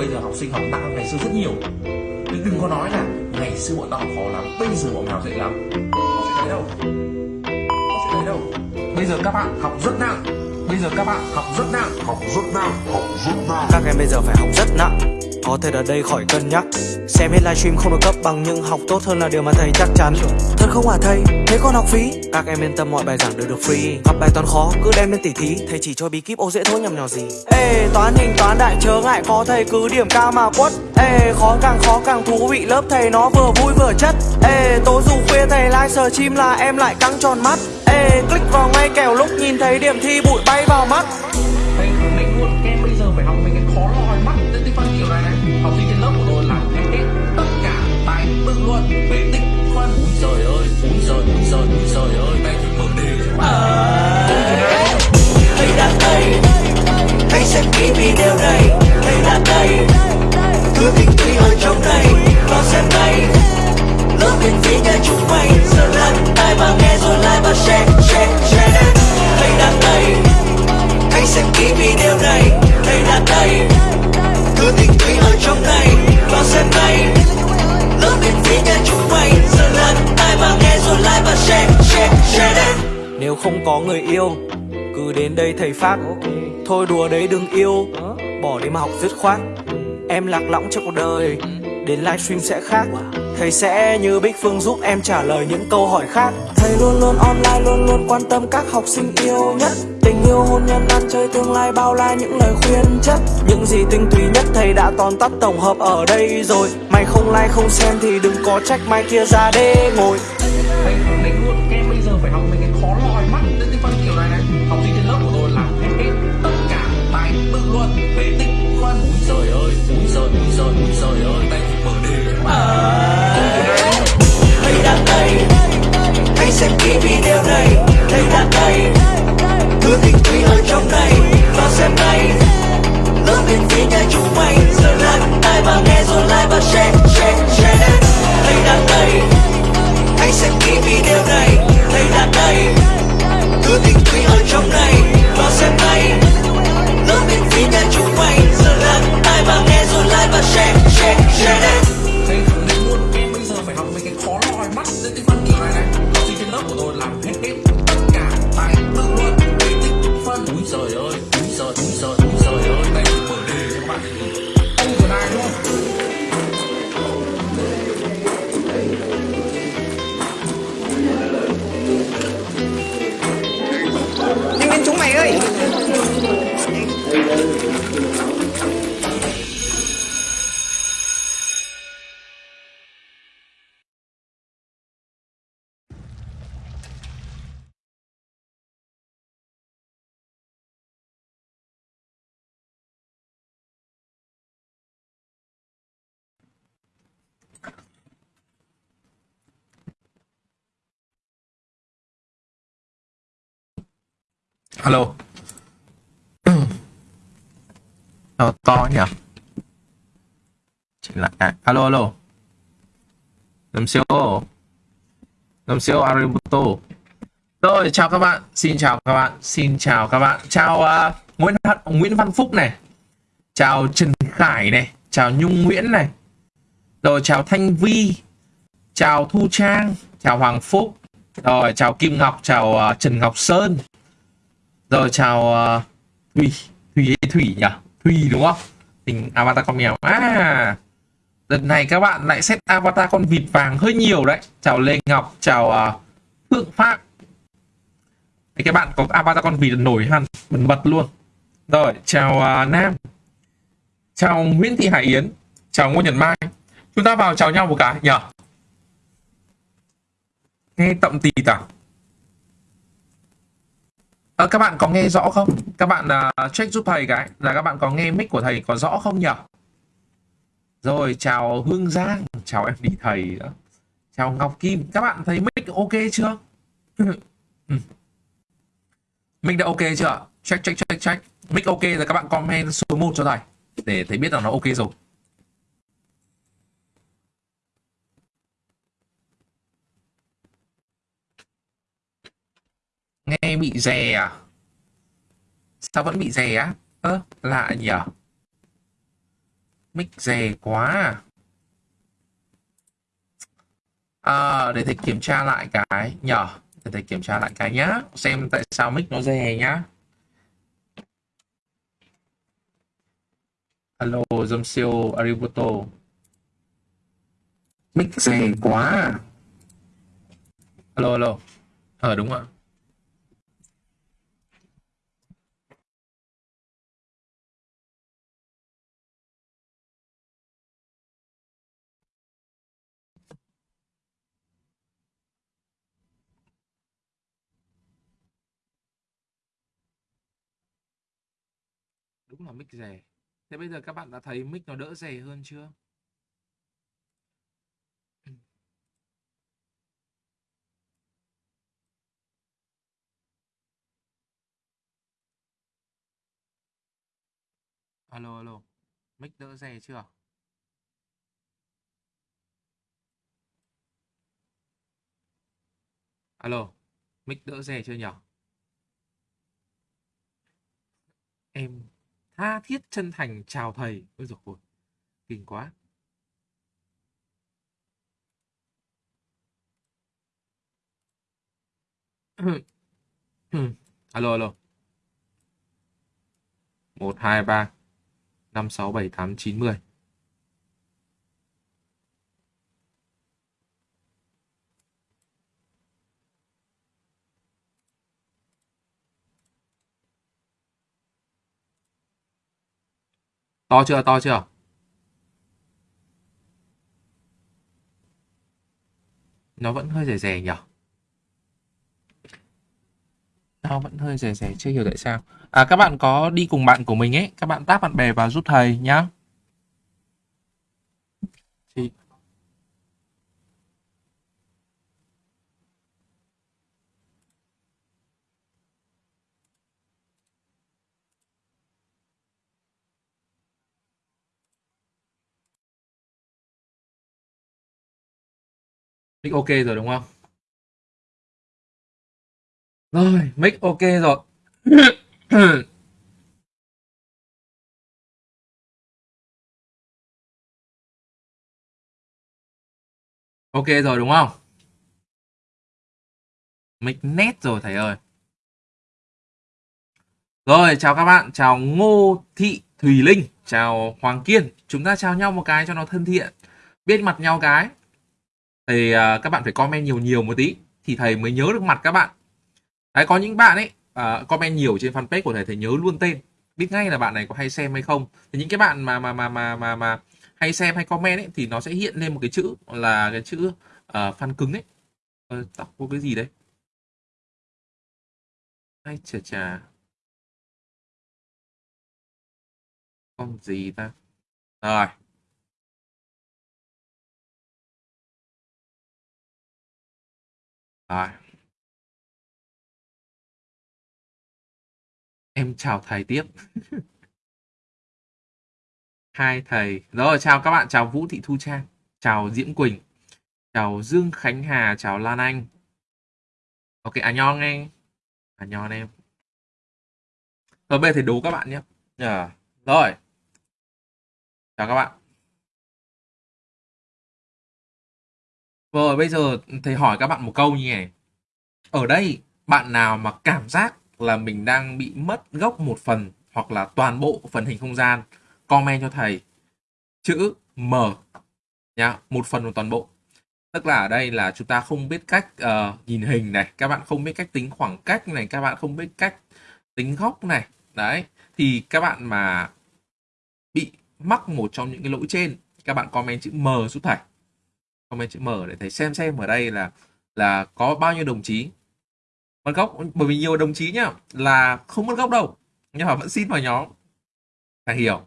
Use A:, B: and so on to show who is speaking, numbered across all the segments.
A: bây giờ học sinh học nặng ngày xưa rất nhiều. Nhưng đừng có nói là ngày xưa bọn tao học khó lắm, bây giờ bọn mày học dễ lắm. Có chuyện đấy đâu? Có chuyện đấy đâu? Bây giờ các bạn học rất nặng bây giờ các bạn học rất nặng. Học rất nặng học rất nặng.
B: Các em bây giờ phải học rất nặng. Có thể ở đây khỏi cân nhắc. Xem hết livestream không được cấp bằng nhưng học tốt hơn là điều mà thầy chắc chắn. Thật không hả thầy? Thế còn học phí? Các em yên tâm mọi bài giảng đều được free. Gặp bài toán khó cứ đem lên tỉ thí. Thầy chỉ cho bí kíp ô dễ thôi nhầm nhỏ gì. Ê toán hình toán đại chớ ngại có thầy cứ điểm cao mà quất. Ê khó càng khó càng thú vị lớp thầy nó vừa vui vừa chất. Ê tối dù khuya thầy like sờ chim là em lại căng tròn mắt Ê click vào ngay kèo lúc nhìn thấy điểm thi bụi bay vào mắt.
A: Định luôn em bây giờ phải học mấy cái khó lòi mắt. Tên tích phân kiểu này này. Học sinh trên lớp của tôi làm hết hết tất cả bài tự luận về tích phân úi giời ơi úi giời úi giời úi giời ơi. Đây thì đề bạn
B: Thầy đã đây Hãy xem kỹ video này. Thầy đã đây Cứ tình tùy ở trong này Vào xem ngay Lớp miễn phí cho chúng mày Giờ lắng tai và nghe và share Share, share. Thầy đã đây Hãy xem kỹ video này. Thầy đã đây Cứ tình tùy ở trong này. Vào xem ngay Lớp miễn phí cho chúng mày. Giờ là tai mà nghe rồi like và share Share, share. Nếu không có người yêu cứ đến đây thầy phát. Thôi đùa đấy đừng yêu Bỏ đi mà học dứt khoát. Em lạc lõng trong cuộc đời. Đến livestream sẽ khác. Thầy sẽ như Bích Phương giúp em trả lời những câu hỏi khác. Thầy luôn luôn online luôn luôn quan tâm các học sinh yêu nhất. Tình yêu hôn nhân ăn chơi tương lai bao la những lời khuyên chất. Những gì tinh túy nhất thầy đã tóm tắt tổng hợp ở đây rồi. Mày không like không xem thì đừng có trách mai kia ra đê ngồi xem kỹ video này Thầy đã đây Cứ tình tùy ở trong này Vào xem ngay. Lớp miễn phí nhà chúng mày Giờ lắng tay và nghe rồi like và share Share, share. Thầy đã đây Hãy xem kỹ video này Thầy đã đây Cứ tình tùy ở trong này Vào xem ngay. Lớp miễn phí nhà chúng mày Giờ lắng tay và nghe rồi like và share Share, share.
A: Alo. To to nhỉ? Chỉnh lại à, alo alo. Lâm siêu. Lâm siêu Aributo Rồi chào các bạn. Xin chào các bạn. Xin chào các bạn. Chào uh, Nguyễn Nguyễn Văn Phúc này. Chào Trần Khải này. Chào Nhung Nguyễn này. Rồi chào Thanh Vi. Chào Thu Trang. Chào Hoàng Phúc. Rồi chào Kim Ngọc. Chào uh, Trần Ngọc Sơn. Rồi chào ờ, uh, thủy thủy Thủy nhỉ? Thủy đúng không? Tình avatar con mèo. À Lần này các bạn lại set avatar con vịt vàng hơi nhiều đấy. Chào Lê Ngọc Chào uh, Phượng Pháp Đấy, Các bạn có avatar con vịt nổi hẳn Bật bật luôn. Rồi chào uh, Nam. Chào Nguyễn Thị Hải Yến. Chào Ngô Nhật Mai. Chúng ta vào chào nhau một cái nhỉ? Nghe tậm tì à các bạn có nghe rõ không? Các bạn uh, check giúp thầy cái là các bạn có nghe mic của thầy có rõ không nhỉ? Rồi chào Hương Giang, chào em đi thầy đó. Chào Ngọc Kim, các bạn thấy mic ok chưa? Ừ. Mic đã ok chưa? Check check check check. Mic ok rồi các bạn comment số 1 cho thầy để thầy biết là nó ok rồi. Nghe bị rè à? Sao vẫn bị rè á? Ơ, lạ nhỉ? mic rè quá à. à để thầy kiểm tra lại cái nhở? để thầy kiểm tra lại cái nhá xem tại sao mic nó rè nhá Hello, dâm siêu Ariboto. Mic rè quá à. Hello, hello. Ờ đúng ạ. Cũng là mic rẻ Thế bây giờ các bạn đã thấy mic nó đỡ rẻ hơn chưa? Alo, alo. Mic đỡ rè chưa? Alo, mic đỡ rè chưa nhỉ? Em tha thiết chân thành chào thầy. Ôi dồi ôi, kinh quá. alo, alo. 1, 2, 3, 5, 6, 7, 8, 9, 10. To chưa? To chưa? Nó vẫn hơi rẻ rẻ nhỉ? Nó vẫn hơi rẻ rẻ, chưa hiểu tại sao. À, các bạn có đi cùng bạn của mình ấy, các bạn tác bạn bè vào giúp thầy nhá. Thì... Mic ok rồi đúng không? Rồi, mic ok rồi. ok rồi đúng không? Mic nét rồi thầy ơi. Rồi, chào các bạn, chào Ngô Thị Thùy Linh, chào Hoàng Kiên. Chúng ta chào nhau một cái cho nó thân thiện. Biết mặt nhau cái. Thì uh, các bạn phải comment nhiều nhiều một tí thì thầy mới nhớ được mặt các bạn. Đấy có những bạn ấy uh, comment nhiều trên fanpage của thầy thầy nhớ luôn tên. Biết ngay là bạn này có hay xem hay không. Thì những cái bạn mà mà mà mà mà mà hay xem hay comment ấy thì nó sẽ hiện lên một cái chữ là cái chữ uh, fan cứng ấy. Uh, đọc có cái gì đấy? Ai chà chà. Con gì ta. Rồi. Rồi Em chào thầy tiếp. Hai thầy. Rồi, chào các bạn. Chào Vũ Thị Thu Trang. Chào Diễm Quỳnh. Chào Dương Khánh Hà. Chào Lan Anh. Ok, à nho nghe À nho em. Rồi, bây giờ thầy đố các bạn nhé. Yeah. rồi. Chào các bạn. Rồi, bây giờ thầy hỏi các bạn một câu như này. Ở đây, bạn nào mà cảm giác là mình đang bị mất gốc một phần hoặc là toàn bộ phần hình không gian comment cho thầy. Chữ M nhá một phần hoặc toàn bộ. Tức là ở đây là chúng ta không biết cách uh, nhìn hình này các bạn không biết cách tính khoảng cách này các bạn không biết cách tính góc này. Đấy thì các bạn mà bị mắc một trong những cái lỗi trên các bạn comment chữ M giúp thầy comment chữ M để thầy xem xem ở đây là là có bao nhiêu đồng chí. Mất gốc, bởi vì nhiều đồng chí nhá, là không mất gốc đâu. Nhưng mà vẫn xin vào nhóm. Phải hiểu.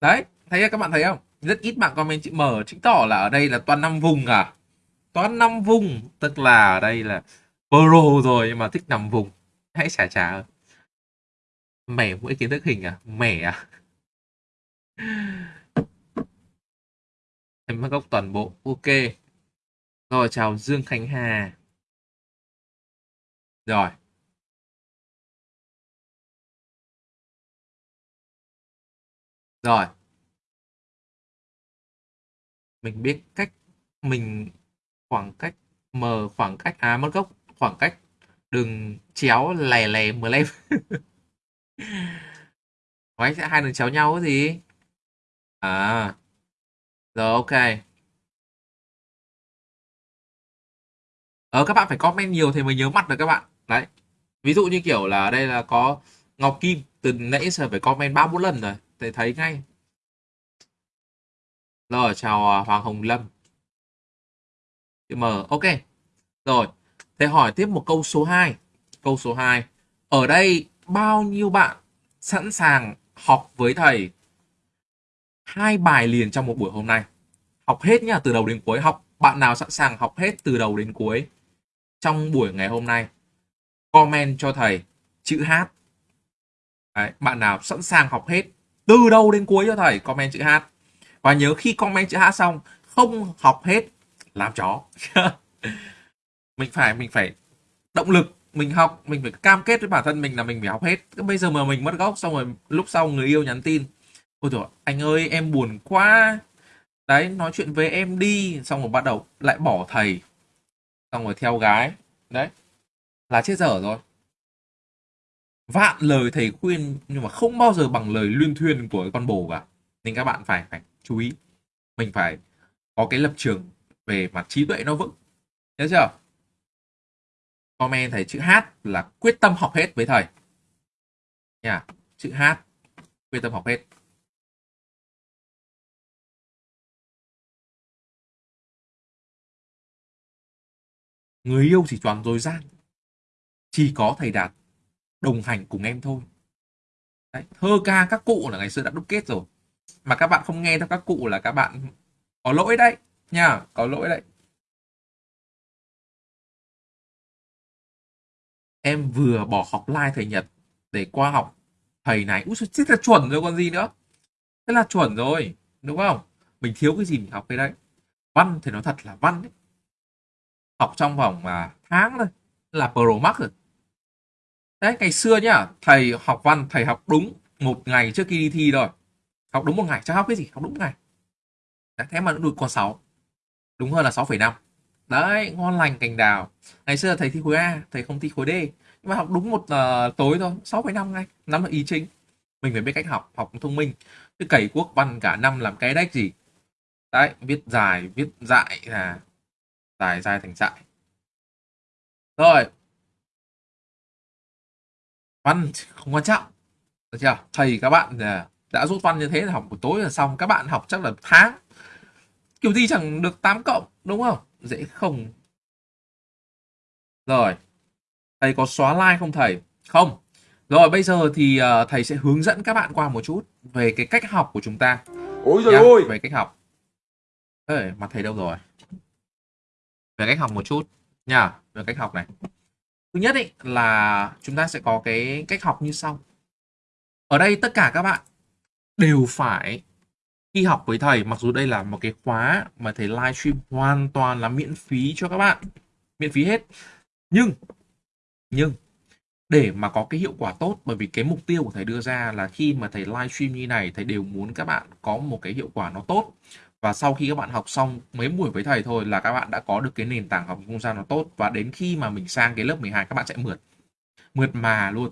A: Đấy, thấy các bạn thấy không? Rất ít bạn comment chữ M chứng tỏ là ở đây là toàn năm vùng à? Toàn năm vùng, tức là ở đây là pro rồi, nhưng mà thích nằm vùng. Hãy xả trả mẻ mỗi kiến thức hình à? Mẻ à? Em mất gốc toàn bộ. Ok. Rồi, chào Dương Khánh Hà. Rồi. Rồi. Mình biết cách, mình khoảng cách m khoảng cách à mất gốc khoảng cách. Đường chéo lè lè mờ lem. Máy sẽ hai đường chéo nhau cái gì? À. Rồi, ok. Ờ các bạn phải comment nhiều thì mới nhớ mặt được các bạn. Đấy. Ví dụ như kiểu là đây là có Ngọc Kim, từ nãy giờ phải comment ba bốn lần rồi thì thấy ngay. Rồi chào à, Hoàng Hồng Lâm. Chữ M ok. Rồi thế hỏi tiếp một câu số 2 câu số 2 ở đây bao nhiêu bạn sẵn sàng học với thầy? Hai bài liền trong một buổi hôm nay. Học hết nhá từ đầu đến cuối. Học bạn nào sẵn sàng học hết từ đầu đến cuối? Trong buổi ngày hôm nay comment cho thầy chữ H. Đấy, bạn nào sẵn sàng học hết từ đầu đến cuối cho thầy? Comment chữ H. Và nhớ khi comment chữ H xong, không học hết, làm chó. Mình phải mình phải động lực, mình học, mình phải cam kết với bản thân mình là mình phải học hết. Bây giờ mà mình mất gốc, xong rồi lúc sau người yêu nhắn tin, ôi trời anh ơi, em buồn quá. Đấy, nói chuyện với em đi. Xong rồi bắt đầu lại bỏ thầy. Xong rồi theo gái. Đấy, là chết dở rồi vạn lời thầy khuyên nhưng mà không bao giờ bằng lời luyên thuyên của con bồ cả. Nên các bạn phải phải chú ý. Mình phải có cái lập trường về mặt trí tuệ nó vững. Nhớ chưa? Comment thầy chữ H là quyết tâm học hết với thầy. Nha, chữ H, quyết tâm học hết. Người yêu chỉ toàn dối gian chỉ có thầy đạt đồng hành cùng em thôi. Đấy, thơ ca các cụ là ngày xưa đã đúc kết rồi. Mà các bạn không nghe theo các cụ là các bạn có lỗi đấy nha có lỗi đấy. Em vừa bỏ học lai thầy Nhật để qua học thầy này. Úi chết là chuẩn rồi còn gì nữa? Thế là chuẩn rồi đúng không? Mình thiếu cái gì mình học cái đấy? Văn thì nó thật là văn đấy. học trong vòng mà tháng thôi là pro max rồi đấy ngày xưa nhá thầy học văn thầy học đúng một ngày trước khi đi thi rồi học đúng một ngày chắc học cái gì? Học đúng một ngày. Đấy, thế mà nó được con 6 đúng hơn là 6,5 đấy ngon lành cành đào. Ngày xưa thầy thi khối A thầy không thi khối D. Nhưng mà học đúng một uh, tối thôi 6,5 ngay. Nắm được ý chính. Mình phải biết cách học học thông minh. Chứ cày quốc văn cả năm làm cái đách gì? Đấy viết dài viết dại là dài dài thành dại. Rồi văn không quan trọng. Được chưa? Thầy các bạn à, đã rút văn như thế là học buổi tối là xong. Các bạn học chắc là tháng. Kiểu gì chẳng được 8 cộng đúng không? Dễ không. Rồi. Thầy có xóa like không thầy? Không. Rồi bây giờ thì uh, thầy sẽ hướng dẫn các bạn qua một chút về cái cách học của chúng ta.
C: Ôi trời ơi!
A: về cách học. Ê, mặt thầy đâu rồi? Về cách học một chút. Nha về cách học này thứ nhất ý, là chúng ta sẽ có cái cách học như sau. Ở đây tất cả các bạn đều phải khi học với thầy mặc dù đây là một cái khóa mà thầy livestream hoàn toàn là miễn phí cho các bạn miễn phí hết. Nhưng nhưng để mà có cái hiệu quả tốt bởi vì cái mục tiêu của thầy đưa ra là khi mà thầy livestream như này thầy đều muốn các bạn có một cái hiệu quả nó tốt và sau khi các bạn học xong mấy buổi với thầy thôi là các bạn đã có được cái nền tảng học không gian nó tốt. Và đến khi mà mình sang cái lớp 12 các bạn sẽ mượt. Mượt mà luôn.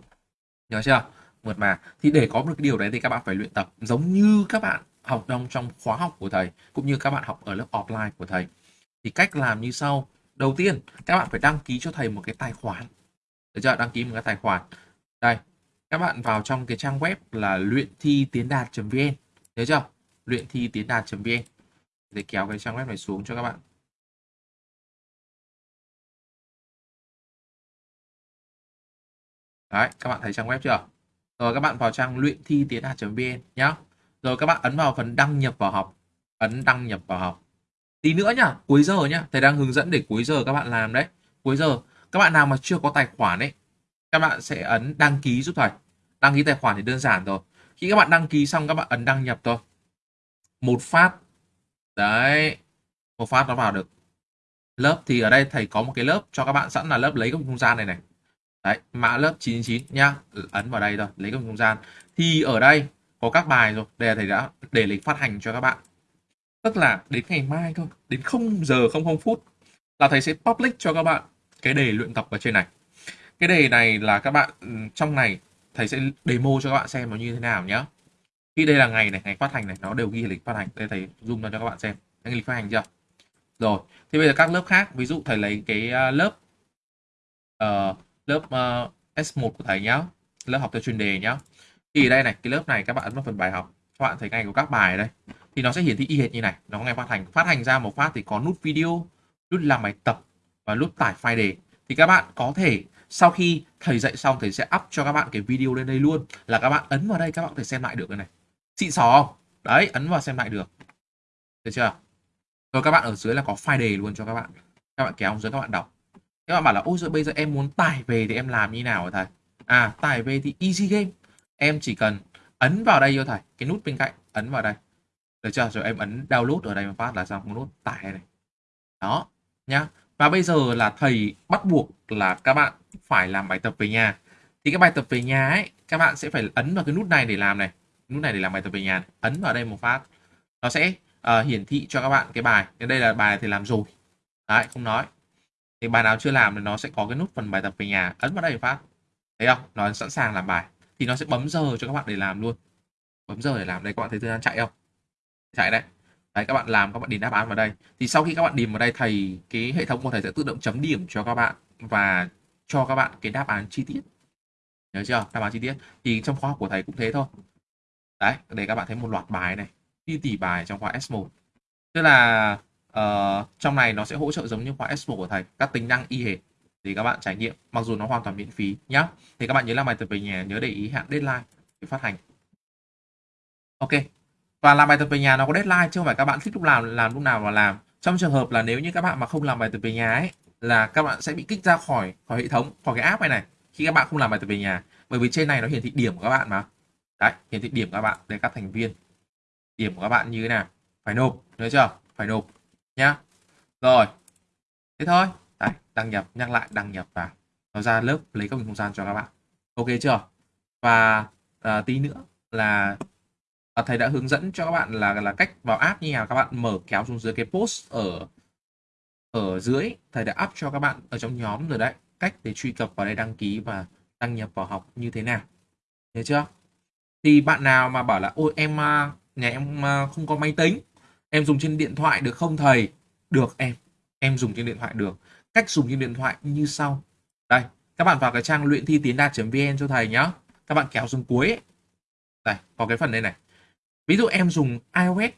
A: Nhớ chưa? Mượt mà. Thì để có được cái điều đấy thì các bạn phải luyện tập giống như các bạn học trong trong khóa học của thầy, cũng như các bạn học ở lớp offline của thầy. Thì cách làm như sau. Đầu tiên, các bạn phải đăng ký cho thầy một cái tài khoản. Được chưa? Đăng ký một cái tài khoản. Đây, các bạn vào trong cái trang web là luyện thi tiến đạt.vn nhớ chưa? Luyện thi tiến đạt.vn để kéo cái trang web này xuống cho các bạn. Đấy, các bạn thấy trang web chưa? Rồi các bạn vào trang luyện thi tiến đạt.vn nhá. Rồi các bạn ấn vào phần đăng nhập vào học. Ấn đăng nhập vào học. Tí nữa nhá, cuối giờ nhá. Thầy đang hướng dẫn để cuối giờ các bạn làm đấy. Cuối giờ, các bạn nào mà chưa có tài khoản ấy, các bạn sẽ ấn đăng ký giúp thầy. Đăng ký tài khoản thì đơn giản rồi khi các bạn đăng ký xong, các bạn ấn đăng nhập thôi. Một phát đấy. Một phát nó vào được. Lớp thì ở đây thầy có một cái lớp cho các bạn sẵn là lớp lấy góc không gian này này. Đấy, mã lớp 99 nhá. Ấn vào đây thôi, lấy góc không gian. Thì ở đây có các bài rồi, đây là thầy đã để lịch phát hành cho các bạn. Tức là đến ngày mai thôi, đến 0 giờ 00 phút là thầy sẽ public cho các bạn cái đề luyện tập ở trên này. Cái đề này là các bạn ừ, trong này thầy sẽ demo cho các bạn xem nó như thế nào nhé khi đây là ngày này ngày phát hành này nó đều ghi lịch phát hành. Đây thầy zoom ra cho các bạn xem. Cái lịch phát hành chưa? Rồi thì bây giờ các lớp khác ví dụ thầy lấy cái à, lớp uh, lớp ờ, uh, S1 của thầy nhá lớp học theo chuyên đề nhá. Thì đây này cái lớp này các bạn ấn vào phần bài học các bạn thấy ngày của các bài ở đây. Thì nó sẽ hiển thị y hệt như này nó ngày phát hành. Phát hành ra một phát thì có nút video nút làm bài tập và nút tải file đề. Thì các bạn có thể sau khi thầy dạy xong thầy sẽ up cho các bạn cái video lên đây luôn. Là các bạn ấn vào đây các bạn có thể xem lại được cái này xịn sò không? Đấy, ấn vào xem lại được. Được chưa? Rồi các bạn ở dưới là có file đề luôn cho các bạn. Các bạn kéo dưới các bạn đọc. Các bạn bảo là, ôi rồi bây giờ em muốn tải về thì em làm như nào hả thầy? À tải về thì easy game. Em chỉ cần ấn vào đây thôi thầy. Cái nút bên cạnh, ấn vào đây. Được chưa? Rồi em ấn download ở đây một phát là xong. Nút tải này. Đó, nhá. Và bây giờ là thầy bắt buộc là các bạn phải làm bài tập về nhà. Thì cái bài tập về nhà ấy, các bạn sẽ phải ấn vào cái nút này để làm này nút này để làm bài tập về nhà ấn vào đây một phát. Nó sẽ uh, hiển thị cho các bạn cái bài. Nên đây là bài thì làm rồi. Đấy không nói. Thì bài nào chưa làm thì nó sẽ có cái nút phần bài tập về nhà ấn vào đây một phát. Thấy không? Nó sẵn sàng làm bài. Thì nó sẽ bấm giờ cho các bạn để làm luôn. Bấm giờ để làm. Đây các bạn thấy thời gian chạy không? Chạy đấy. Đấy các bạn làm các bạn điền đáp án vào đây. Thì sau khi các bạn điền vào đây thầy cái hệ thống của thầy sẽ tự động chấm điểm cho các bạn và cho các bạn cái đáp án chi tiết. Nhớ chưa? Đáp án chi tiết. Thì trong khóa học của thầy cũng thế thôi đấy để các bạn thấy một loạt bài này đi tỷ bài trong khóa S1 tức là uh, trong này nó sẽ hỗ trợ giống như khóa S1 của thầy các tính năng y hệt để các bạn trải nghiệm mặc dù nó hoàn toàn miễn phí nhá. Thì các bạn nhớ làm bài tập về nhà nhớ để ý hạn deadline để phát hành. Ok và làm bài tập về nhà nó có deadline chứ không phải các bạn thích lúc nào làm lúc nào mà làm. Trong trường hợp là nếu như các bạn mà không làm bài tập về nhà ấy là các bạn sẽ bị kích ra khỏi khỏi hệ thống khỏi cái app này này khi các bạn không làm bài tập về nhà. Bởi vì trên này nó hiển thị điểm của các bạn mà đấy hiển thị điểm các bạn để các thành viên. Điểm của các bạn như thế nào? Phải nộp nhớ chưa? Phải nộp nhá. Rồi thế thôi. Đấy đăng nhập nhắc lại đăng nhập vào. Nó ra lớp lấy các không gian cho các bạn. Ok chưa? Và à, tí nữa là à, thầy đã hướng dẫn cho các bạn là là cách vào app như nào các bạn mở kéo xuống dưới cái post ở ở dưới. Thầy đã up cho các bạn ở trong nhóm rồi đấy. Cách để truy cập vào đây đăng ký và đăng nhập vào học như thế nào. Nhớ chưa? Thì bạn nào mà bảo là ôi em à, nhà em à, không có máy tính em dùng trên điện thoại được không thầy? Được em em dùng trên điện thoại được. Cách dùng trên điện thoại như sau. Đây các bạn vào cái trang luyện thi tiến đạt vn cho thầy nhá. Các bạn kéo xuống cuối ấy. đây có cái phần đây này. Ví dụ em dùng ios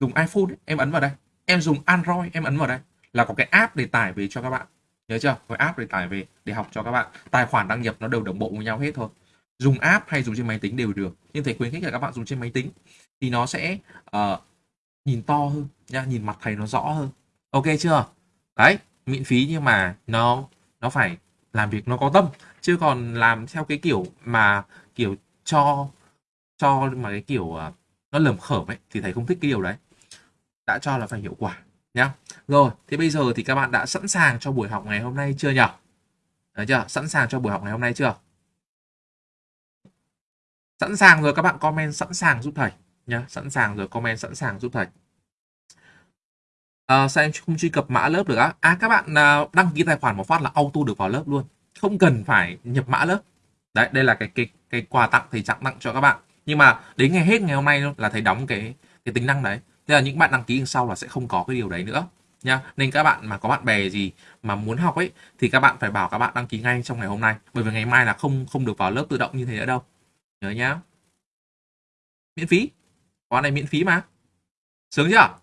A: dùng iphone ấy, em ấn vào đây. Em dùng android em ấn vào đây. Là có cái app để tải về cho các bạn. Nhớ chưa? Có app để tải về để học cho các bạn. Tài khoản đăng nhập nó đều đồng bộ với nhau hết thôi dùng app hay dùng trên máy tính đều được. Nhưng thầy khuyến khích là các bạn dùng trên máy tính thì nó sẽ uh, nhìn to hơn nha nhìn mặt thầy nó rõ hơn. Ok chưa? Đấy miễn phí nhưng mà nó nó phải làm việc nó có tâm. Chứ còn làm theo cái kiểu mà kiểu cho cho mà cái kiểu uh, nó lầm khởm ấy thì thầy không thích cái điều đấy. Đã cho là phải hiệu quả nhá. Rồi thì bây giờ thì các bạn đã sẵn sàng cho buổi học ngày hôm nay chưa nhỉ Đấy chưa? Sẵn sàng cho buổi học ngày hôm nay chưa? Sẵn sàng rồi các bạn comment sẵn sàng giúp thầy nhá. Sẵn sàng rồi comment sẵn sàng giúp thầy. À, sao em không truy cập mã lớp được á? À các bạn à, đăng ký tài khoản một phát là auto được vào lớp luôn. Không cần phải nhập mã lớp. Đấy đây là cái cái cái quà tặng thầy tặng tặng cho các bạn. Nhưng mà đến ngày hết ngày hôm nay là thầy đóng cái cái tính năng đấy. Thế là những bạn đăng ký sau là sẽ không có cái điều đấy nữa nha nên các bạn mà có bạn bè gì mà muốn học ấy thì các bạn phải bảo các bạn đăng ký ngay trong ngày hôm nay. Bởi vì ngày mai là không không được vào lớp tự động như thế nữa đâu nhớ nhá. Miễn phí. Khóa này miễn phí mà. Sướng chưa?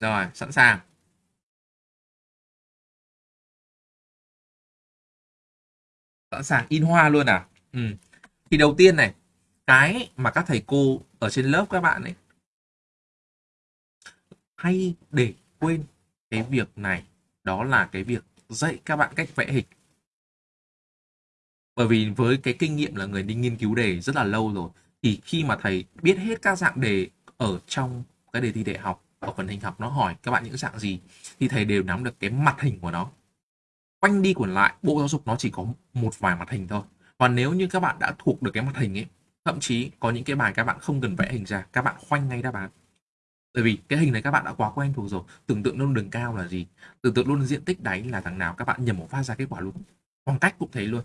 A: Rồi, sẵn sàng. Sẵn sàng, in hoa luôn à? Ừ. thì đầu tiên này, cái mà các thầy cô ở trên lớp các bạn ấy, hay để quên cái việc này, đó là cái việc dạy các bạn cách vẽ hình bởi vì với cái kinh nghiệm là người đi nghiên cứu đề rất là lâu rồi, thì khi mà thầy biết hết các dạng đề ở trong cái đề thi đại học ở phần hình học nó hỏi các bạn những dạng gì, thì thầy đều nắm được cái mặt hình của nó. Quanh đi quẩn lại, bộ giáo dục nó chỉ có một vài mặt hình thôi. Và nếu như các bạn đã thuộc được cái mặt hình ấy, thậm chí có những cái bài các bạn không cần vẽ hình ra, các bạn khoanh ngay đáp án. Bởi vì cái hình này các bạn đã quá quen thuộc rồi, tưởng tượng luôn đường cao là gì, tưởng tượng luôn diện tích đáy là thằng nào, các bạn nhầm một phát ra kết quả luôn. Khoảng cách cũng thế luôn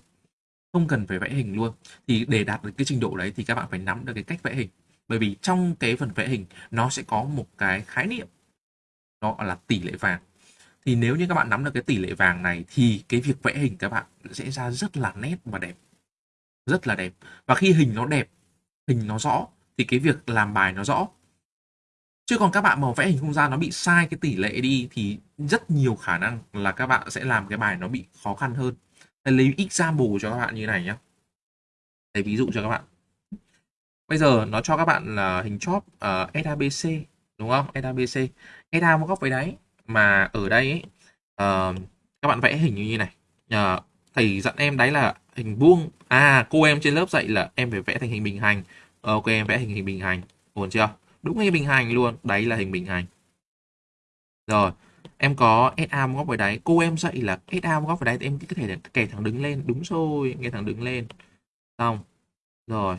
A: không cần phải vẽ hình luôn. Thì để đạt được cái trình độ đấy thì các bạn phải nắm được cái cách vẽ hình. Bởi vì trong cái phần vẽ hình, nó sẽ có một cái khái niệm đó là tỷ lệ vàng. Thì nếu như các bạn nắm được cái tỷ lệ vàng này thì cái việc vẽ hình các bạn sẽ ra rất là nét và đẹp. Rất là đẹp. Và khi hình nó đẹp, hình nó rõ, thì cái việc làm bài nó rõ. Chứ còn các bạn mà vẽ hình không gian nó bị sai cái tỷ lệ đi thì rất nhiều khả năng là các bạn sẽ làm cái bài nó bị khó khăn hơn. Thầy lấy example cho các bạn như này nhé thầy ví dụ cho các bạn. Bây giờ nó cho các bạn là hình chóp ờ, uh, SABC đúng không? SABC SA một góc với đáy mà ở đây ấy, uh, các bạn vẽ hình như như này. Uh, thầy dặn em đấy là hình vuông. À cô em trên lớp dạy là em phải vẽ thành hình bình hành. Ok em vẽ hình hình bình hành. Ổn chưa? Đúng hình bình hành luôn. Đấy là hình bình hành. Rồi em có SA một góc với đáy. Cô em dạy là SA một góc với đáy thì em có thể kẻ thẳng đứng lên. Đúng rồi kẻ thẳng đứng lên. Xong. Rồi.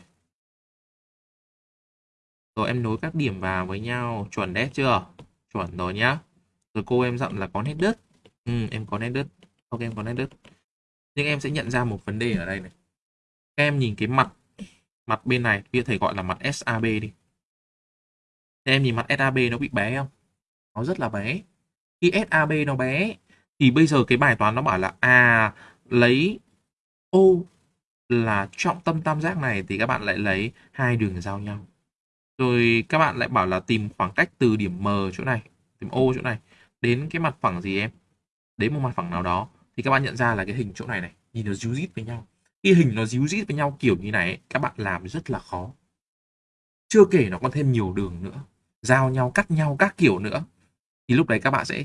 A: Rồi em nối các điểm vào với nhau. Chuẩn đấy chưa? Chuẩn rồi nhá. Rồi cô em dặn là có nét đứt ừ, em có nét đứt ok em có nét đứt nhưng em sẽ nhận ra một vấn đề ở đây này. Các em nhìn cái mặt mặt bên này bây giờ thầy gọi là mặt SAB đi. Thế em nhìn mặt SAB nó bị bé không? Nó rất là bé khi SAB nó bé. Thì bây giờ cái bài toán nó bảo là à lấy O là trọng tâm tam giác này thì các bạn lại lấy hai đường giao nhau. Rồi các bạn lại bảo là tìm khoảng cách từ điểm M chỗ này, tìm O chỗ này đến cái mặt phẳng gì em? Đến một mặt phẳng nào đó. Thì các bạn nhận ra là cái hình chỗ này này, nhìn nó díu dít với nhau. Khi hình nó díu dít với nhau kiểu như này các bạn làm rất là khó. Chưa kể nó còn thêm nhiều đường nữa. Giao nhau, cắt nhau các kiểu nữa thì lúc đấy các bạn sẽ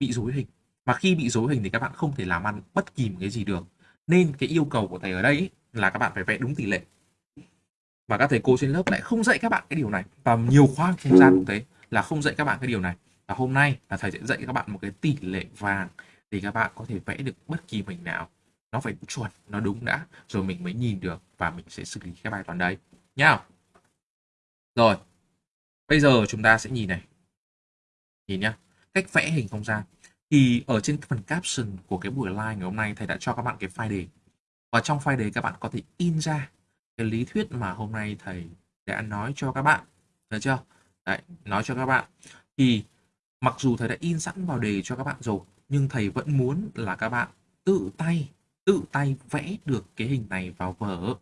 A: bị dối hình. Và khi bị dối hình thì các bạn không thể làm ăn bất kỳ một cái gì được. Nên cái yêu cầu của thầy ở đây là các bạn phải vẽ đúng tỷ lệ. Và các thầy cô trên lớp lại không dạy các bạn cái điều này. Và nhiều khoa không gian cũng thế, là không dạy các bạn cái điều này. Và hôm nay là thầy sẽ dạy các bạn một cái tỷ lệ vàng thì các bạn có thể vẽ được bất kỳ hình nào. Nó phải chuẩn, nó đúng đã, rồi mình mới nhìn được và mình sẽ xử lý cái bài toán đấy. Nhá. Rồi, bây giờ chúng ta sẽ nhìn này nhìn nhá, cách vẽ hình không gian. Thì ở trên phần caption của cái buổi live ngày hôm nay, thầy đã cho các bạn cái file đề. Và trong file đề các bạn có thể in ra cái lý thuyết mà hôm nay thầy đã nói cho các bạn. Được chưa? Đấy, nói cho các bạn. Thì mặc dù thầy đã in sẵn vào đề cho các bạn rồi, nhưng thầy vẫn muốn là các bạn tự tay tự tay vẽ được cái hình này vào vở.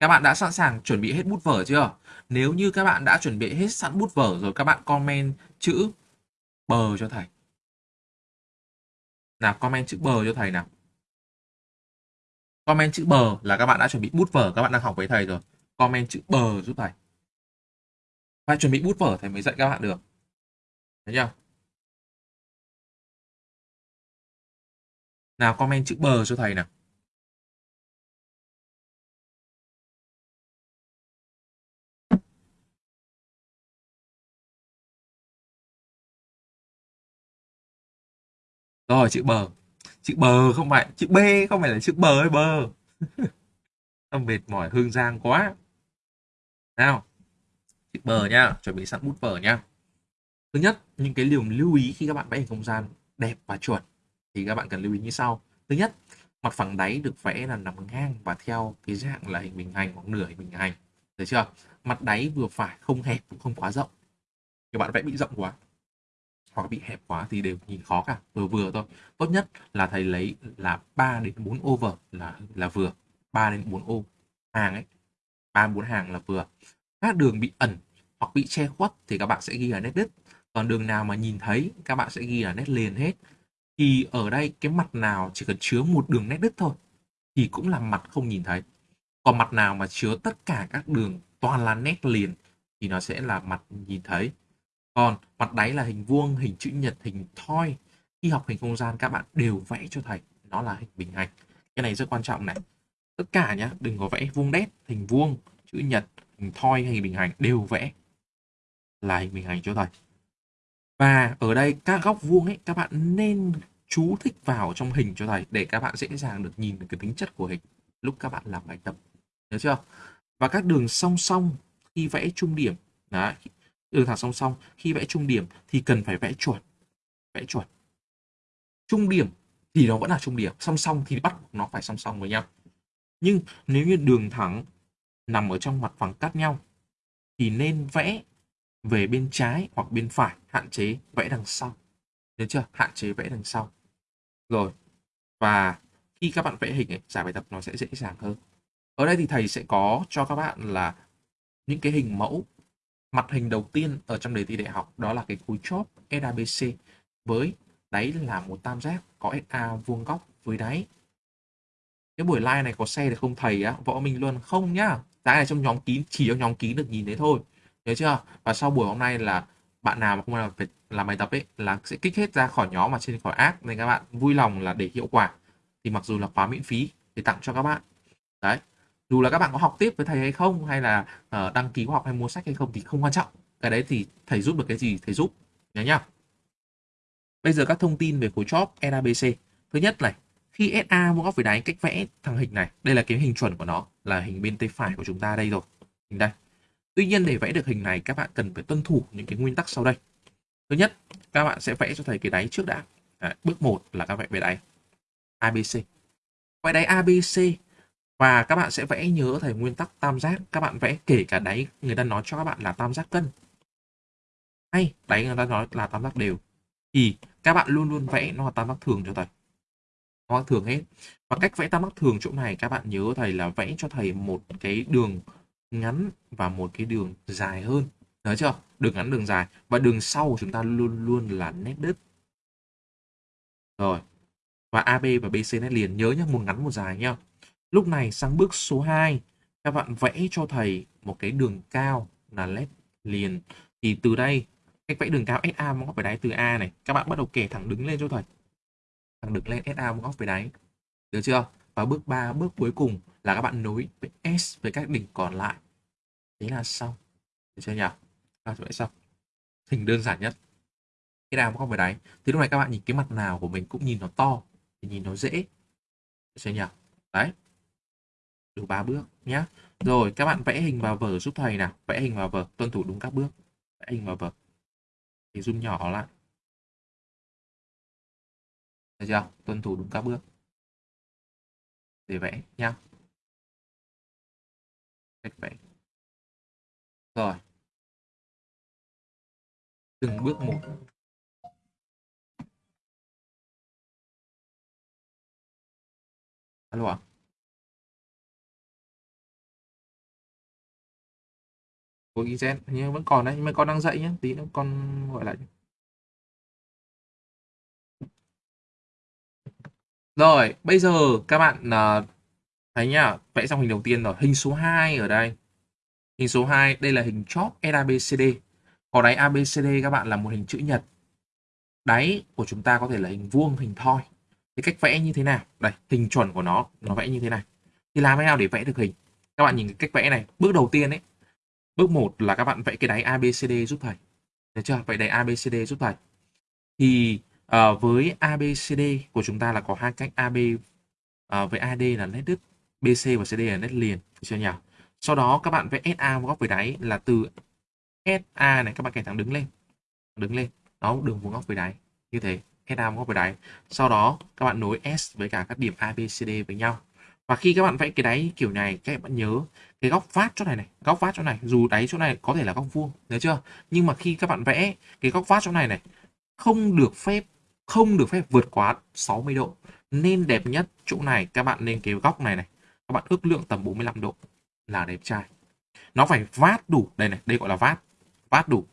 A: Các bạn đã sẵn sàng chuẩn bị hết bút vở chưa? Nếu như các bạn đã chuẩn bị hết sẵn bút vở rồi, các bạn comment chữ bờ cho thầy. Nào, comment chữ bờ cho thầy nào. Comment chữ bờ là các bạn đã chuẩn bị bút vở, các bạn đang học với thầy rồi. Comment chữ bờ giúp thầy. Phải chuẩn bị bút vở, thầy mới dạy các bạn được. Thấy chưa? Nào, comment chữ bờ cho thầy nào. Rồi chữ bờ. Chữ bờ không phải chữ b không phải là chữ bờ hay bờ. Tâm mệt mỏi hương giang quá. Nào chữ bờ nha, chuẩn bị sẵn bút vở nha. thứ nhất những cái điều lưu ý khi các bạn vẽ hình không gian đẹp và chuẩn thì các bạn cần lưu ý như sau. Thứ nhất mặt phẳng đáy được vẽ là nằm ngang và theo cái dạng là hình bình hành hoặc nửa hình bình hành. Được chưa? Mặt đáy vừa phải không hẹp cũng không quá rộng. Các bạn vẽ bị rộng quá hoặc bị hẹp quá thì đều nhìn khó cả. Vừa vừa thôi. Tốt nhất là thầy lấy là 3 đến 4 over là là vừa. 3 đến 4 ô hàng ấy. 3 4 hàng là vừa. Các đường bị ẩn hoặc bị che khuất thì các bạn sẽ ghi là nét đứt. Còn đường nào mà nhìn thấy, các bạn sẽ ghi là nét liền hết. Thì ở đây, cái mặt nào chỉ cần chứa một đường nét đứt thôi, thì cũng là mặt không nhìn thấy. Còn mặt nào mà chứa tất cả các đường toàn là nét liền, thì nó sẽ là mặt nhìn thấy còn mặt đáy là hình vuông, hình chữ nhật, hình thoi. Khi học hình không gian, các bạn đều vẽ cho thầy nó là hình bình hành cái này rất quan trọng này. Tất cả nhá, đừng có vẽ vuông đét, hình vuông, chữ nhật, hình thoi hay hình bình hành đều vẽ là hình bình hành cho thầy và ở đây, các góc vuông ấy, các bạn nên chú thích vào trong hình cho thầy để các bạn dễ dàng được nhìn được cái tính chất của hình lúc các bạn làm bài tập. Nhớ chưa? Và các đường song song khi vẽ trung điểm, đấy Ừ, đường thẳng song song. Khi vẽ trung điểm thì cần phải vẽ chuẩn vẽ chuẩn trung điểm thì nó vẫn là trung điểm. Song song thì bắt nó phải song song với nhau. Nhưng nếu như đường thẳng nằm ở trong mặt phẳng cắt nhau thì nên vẽ về bên trái hoặc bên phải hạn chế vẽ đằng sau. Được chưa? Hạn chế vẽ đằng sau. Rồi. Và khi các bạn vẽ hình ấy, giải bài tập nó sẽ dễ dàng hơn. Ở đây thì thầy sẽ có cho các bạn là những cái hình mẫu mặt hình đầu tiên ở trong đề thi đại học đó là cái khối chóp SABC với đáy là một tam giác, có SA vuông góc với đáy. Cái buổi live này có xe được không thầy á? Võ minh luôn không nhá. Cái này trong nhóm kín, chỉ trong nhóm kín được nhìn thấy thôi. Nhớ chưa? Và sau buổi hôm nay là bạn nào mà không làm phải làm bài tập ấy là sẽ kích hết ra khỏi nhóm mà trên khỏi ác nên các bạn vui lòng là để hiệu quả. Thì mặc dù là khóa miễn phí thì tặng cho các bạn. Đấy dù là các bạn có học tiếp với thầy hay không hay là uh, đăng ký khóa học hay mua sách hay không thì không quan trọng. Cái đấy thì thầy giúp được cái gì thầy giúp nhớ nhá. Bây giờ các thông tin về khối chóp NABC thứ nhất này khi SA vuông góc với đáy cách vẽ thằng hình này đây là cái hình chuẩn của nó là hình bên tay phải của chúng ta đây rồi. Hình đây. Tuy nhiên để vẽ được hình này các bạn cần phải tuân thủ những cái nguyên tắc sau đây. Thứ nhất các bạn sẽ vẽ cho thầy cái đáy trước đã. Đấy, bước 1 là các bạn vẽ đáy ABC vẽ đáy ABC và các bạn sẽ vẽ nhớ thầy nguyên tắc tam giác. Các bạn vẽ kể cả đáy, người ta nói cho các bạn là tam giác cân. Hay, đáy người ta nói là tam giác đều. Thì các bạn luôn luôn vẽ nó là tam giác thường cho thầy. Tam giác thường hết. Và cách vẽ tam giác thường chỗ này, các bạn nhớ thầy là vẽ cho thầy một cái đường ngắn và một cái đường dài hơn. Nhớ chưa? Đường ngắn, đường dài. Và đường sau của chúng ta luôn luôn là nét đứt rồi. Và AB và BC nét liền. Nhớ nhé một ngắn, một dài nhá lúc này sang bước số 2 các bạn vẽ cho thầy một cái đường cao là led liền. Thì từ đây, cách vẽ đường cao SA mong góc với đáy từ A này, các bạn bắt đầu kẻ thẳng đứng lên cho thầy. Thẳng đứng lên SA mong góc với đáy. Được chưa? Và bước 3 bước cuối cùng là các bạn nối S với các đỉnh còn lại. Thế là xong. Được chưa nhỉ? Các bạn xong. Hình đơn giản nhất. Cái nào không phải đáy. Thì lúc này các bạn nhìn cái mặt nào của mình cũng nhìn nó to thì nhìn nó dễ. Được chưa nhỉ? Đấy đủ ba bước nhé. rồi, các bạn vẽ hình vào vở giúp thầy nào. Vẽ hình vào vở, tuân thủ đúng các bước. Vẽ hình vào vở. Thì zoom nhỏ lại. Được chưa? Tuân thủ đúng các bước. Để vẽ nhá. Cách vẽ. Rồi. Từng bước một. Alo ạ. à? Của gen nhưng vẫn còn đấy nhưng mà con đang dậy nhé tí nữa con gọi lại rồi bây giờ các bạn uh, thấy nhá vẽ xong hình đầu tiên rồi hình số 2 ở đây. Hình số 2 đây là hình chóp ABCD có đáy ABCD các bạn là một hình chữ nhật. Đáy của chúng ta có thể là hình vuông hình thoi. Thì cách vẽ như thế nào? Đây hình chuẩn của nó nó vẽ như thế này. Thì làm thế nào để vẽ được hình? Các bạn nhìn cái cách vẽ này. Bước đầu tiên ấy bước 1 là các bạn vẽ cái đáy ABCD giúp thầy. Được chưa? Vậy đáy ABCD giúp thầy. Thì uh, với ABCD của chúng ta là có hai cách AB uh, ờ, với AD là nét đứt BC và CD là nét liền. Được chưa nhỉ? Sau đó các bạn vẽ SA vuông góc với đáy là từ SA này các bạn kẻ thẳng đứng lên. Đứng lên. Đó đường vuông góc với đáy. Như thế. SA vuông góc với đáy. Sau đó các bạn nối S với cả các điểm ABCD với nhau và khi các bạn vẽ cái đáy kiểu này, các bạn nhớ cái góc phát chỗ này này, góc phát chỗ này, dù đáy chỗ này có thể là góc vuông, nhớ chưa? Nhưng mà khi các bạn vẽ cái góc phát chỗ này này, không được phép, không được phép vượt quá 60 độ. Nên đẹp nhất chỗ này, các bạn nên cái góc này này, các bạn ước lượng tầm 45 độ là đẹp trai. Nó phải vát đủ, đây này, đây gọi là vát vát đủ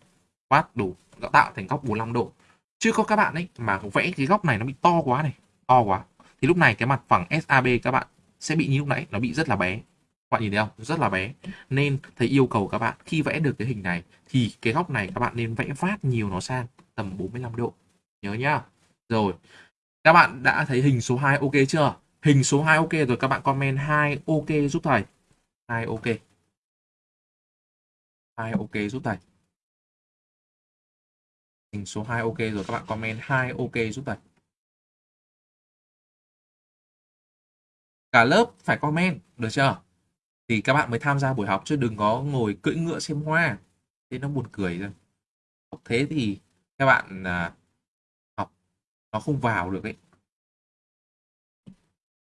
A: vát đủ tạo thành góc 45 độ. Chứ có các bạn ấy mà vẽ cái góc này nó bị to quá này, to quá. Thì lúc này cái mặt phẳng SAB các bạn sẽ bị như lúc nãy, nó bị rất là bé các bạn nhìn thấy không rất là bé nên thầy yêu cầu các bạn, khi vẽ được cái hình này, thì cái góc này các bạn nên vẽ vát nhiều nó sang tầm 45 độ nhớ nhá rồi các bạn đã thấy hình số 2 ok chưa Hình số 2 ok rồi, các bạn comment 2 ok giúp thầy. 2 ok. 2 ok giúp thầy. Hình số 2 ok rồi, các bạn comment 2 ok giúp thầy. Cả lớp phải comment, được chưa? Thì các bạn mới tham gia buổi học chứ đừng có ngồi cưỡi ngựa xem hoa. Thế nó buồn cười rồi. Học thế thì các bạn à, học nó không vào được ấy.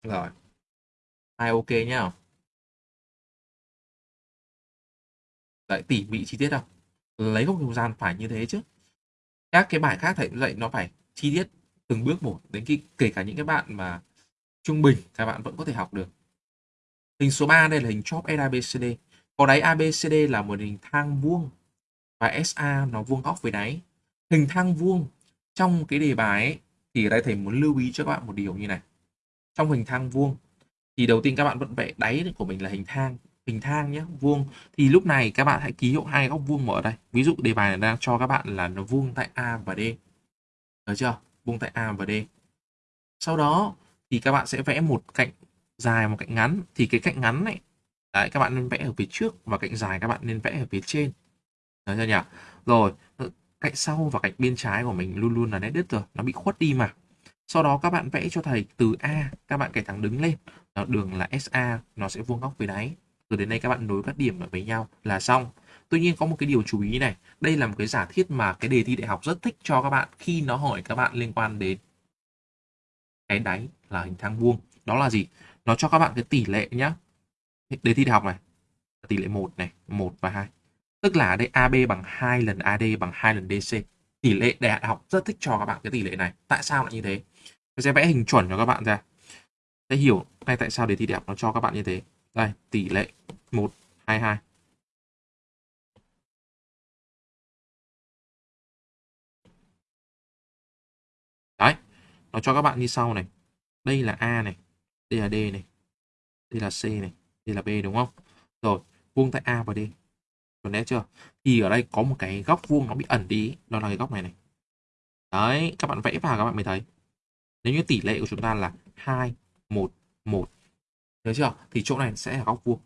A: Rồi. ai ok nhá. lại tỉ mỉ chi tiết đâu. Lấy góc không gian phải như thế chứ. Các cái bài khác thầy dạy nó phải chi tiết từng bước một đến khi kể cả những cái bạn mà trung bình các bạn vẫn có thể học được. Hình số 3 đây là hình chóp SABCD. Có đáy ABCD là một hình thang vuông và SA nó vuông góc với đáy. Hình thang vuông trong cái đề bài ấy, thì ở đây thầy muốn lưu ý cho các bạn một điều như này. Trong hình thang vuông thì đầu tiên các bạn vẫn vẽ đáy của mình là hình thang hình thang nhé vuông thì lúc này các bạn hãy ký hiệu hai góc vuông ở đây ví dụ đề bài này đang cho các bạn là nó vuông tại A và D được chưa vuông tại A và D sau đó thì các bạn sẽ vẽ một cạnh dài, một cạnh ngắn. Thì cái cạnh ngắn này đấy, các bạn nên vẽ ở phía trước và cạnh dài các bạn nên vẽ ở phía trên. Đấy chưa nhỉ? Rồi ờ, cạnh sau và cạnh bên trái của mình luôn luôn là nét đứt rồi, nó bị khuất đi mà. Sau đó các bạn vẽ cho thầy từ A, các bạn kẻ thẳng đứng lên. Đường là SA nó sẽ vuông góc với đáy. Rồi đến đây các bạn nối các điểm với nhau là xong. Tuy nhiên có một cái điều chú ý này, đây là một cái giả thiết mà cái đề thi đại học rất thích cho các bạn khi nó hỏi các bạn liên quan đến cái đáy là hình thang vuông. Đó là gì? Nó cho các bạn cái tỷ lệ nhá. Đề thi đại học này, tỷ lệ 1 này 1 và 2 tức là đây AB bằng 2 lần AD bằng 2 lần DC tỷ lệ đại học rất thích cho các bạn cái tỷ lệ này. Tại sao lại như thế? Tôi sẽ vẽ hình chuẩn cho các bạn ra. Sẽ hiểu ngay tại sao đề thi đại học nó cho các bạn như thế. Đây, tỷ lệ 1 22 nó cho các bạn như sau này đây là A này, đây là D này, đây là C này, đây là B, đúng không rồi, vuông tại A và D còn đấy chưa thì ở đây có một cái góc vuông nó bị ẩn đi, đó là cái góc này này đấy, các bạn vẽ vào các bạn mới thấy nếu như tỷ lệ của chúng ta là 2 1 1 Nhớ chưa? Thì chỗ này sẽ là góc vuông.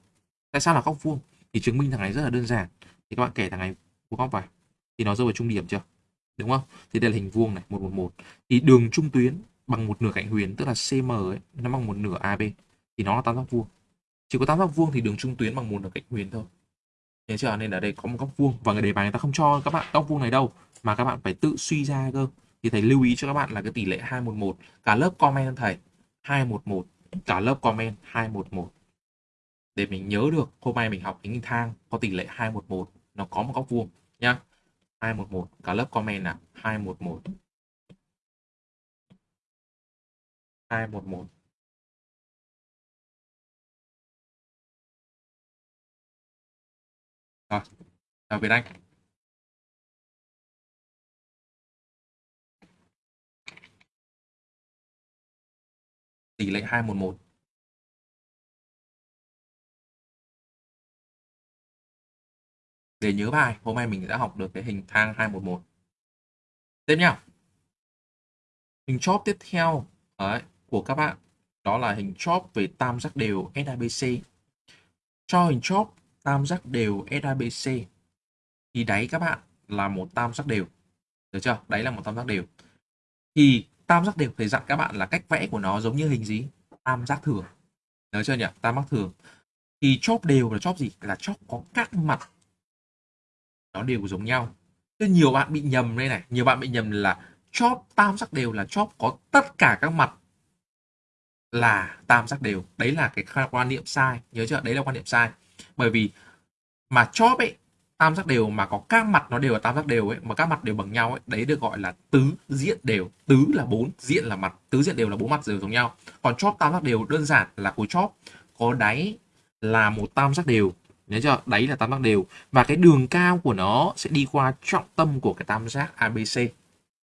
A: Tại sao là góc vuông? Thì chứng minh thằng này rất là đơn giản. Thì các bạn kể thằng này vuông góc vào. Thì nó rơi vào trung điểm chưa? Đúng không? Thì đây là hình vuông này, 111. Thì đường trung tuyến bằng một nửa cạnh huyền tức là CM ấy, nó bằng một nửa AB. Thì nó là tam giác vuông. Chỉ có tam giác vuông thì đường trung tuyến bằng một nửa cạnh huyền thôi. Nhớ chưa? Nên ở đây có một góc vuông và người đề bài người ta không cho các bạn góc vuông này đâu mà các bạn phải tự suy ra cơ. Thì thầy lưu ý cho các bạn là cái tỷ lệ 211. Cả lớp comment thầy 211 cả lớp comment 211 để mình nhớ được hôm nay mình học hình thang có tỷ lệ 211 nó có một góc vuông nhá 211 cả lớp comment là 211 211 rồi chào Việt Anh. Tỷ lệ 211. Để nhớ bài, hôm nay mình đã học được cái hình thang 211. Tiếp nhá. Hình chóp tiếp theo đấy, của các bạn đó là hình chóp về tam giác đều SABC. Cho hình chóp tam giác đều SABC thì đáy các bạn là một tam giác đều. Được chưa? Đáy là một tam giác đều. Thì tam giác đều thầy dặn các bạn là cách vẽ của nó giống như hình gì tam giác thường nhớ chưa nhỉ tam giác thường thì chóp đều là chóp gì là chóp có các mặt nó đều giống nhau. Thế nhiều bạn bị nhầm đây này, nhiều bạn bị nhầm là chóp tam giác đều là chóp có tất cả các mặt là tam giác đều. Đấy là cái quan niệm sai, nhớ chưa? Đấy là quan niệm sai. Bởi vì mà chóp ấy, tam giác đều mà có các mặt nó đều là tam giác đều ấy, mà các mặt đều bằng nhau ấy, đấy được gọi là tứ diện đều. Tứ là bốn, diện là mặt, tứ diện đều là bốn mặt đều giống nhau. Còn chóp tam giác đều đơn giản là khối chóp. Có đáy là một tam giác đều nhớ chưa đáy là tam giác đều và cái đường cao của nó sẽ đi qua trọng tâm của cái tam giác ABC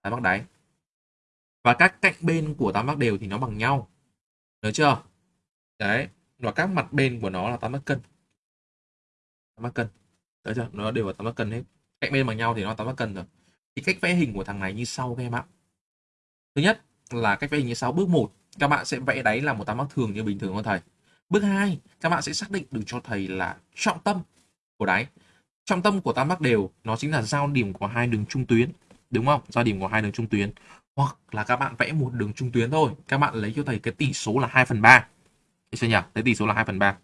A: tam giác đáy và các cạnh bên của tam giác đều thì nó bằng nhau nhớ chưa đấy và các mặt bên của nó là tam giác cân tam giác cân Đấy chưa? Nó đều là tam giác cân hết. Cạnh bên bằng nhau thì nó tam giác cân rồi. Thì cách vẽ hình của thằng này như sau các em ạ. Thứ nhất là cách vẽ hình như sau. Bước 1 các bạn sẽ vẽ đáy là một tam giác thường như bình thường thôi thầy. Bước 2, các bạn sẽ xác định được cho thầy là trọng tâm của đáy. Trọng tâm của tam giác đều nó chính là giao điểm của hai đường trung tuyến, đúng không? Giao điểm của hai đường trung tuyến. Hoặc là các bạn vẽ một đường trung tuyến thôi, các bạn lấy cho thầy cái tỷ số là 2 phần 3. Được chưa nhỉ? Lấy tỷ số là 2 phần 3.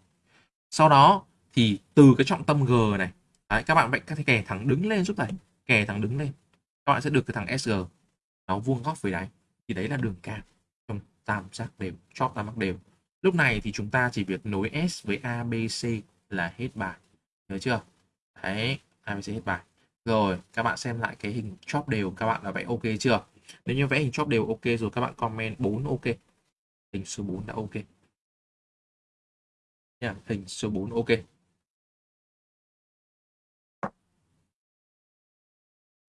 A: Sau đó thì từ cái trọng tâm G này, đấy, các bạn vẽ các kẻ thẳng đứng lên giúp thầy. Kẻ thẳng đứng lên. Các bạn sẽ được cái thằng SG nó vuông góc với đáy. Thì đấy là đường cao trong tam giác đều, chóp tam giác đều. Lúc này thì chúng ta chỉ việc nối S với ABC là hết bài. Nhớ chưa? Đấy, ABC hết bài. Rồi, các bạn xem lại cái hình chóp đều các bạn đã vẽ ok chưa? Nếu như vẽ hình chóp đều ok rồi các bạn comment 4 ok. Hình số 4 đã ok. Nha, hình số 4 ok.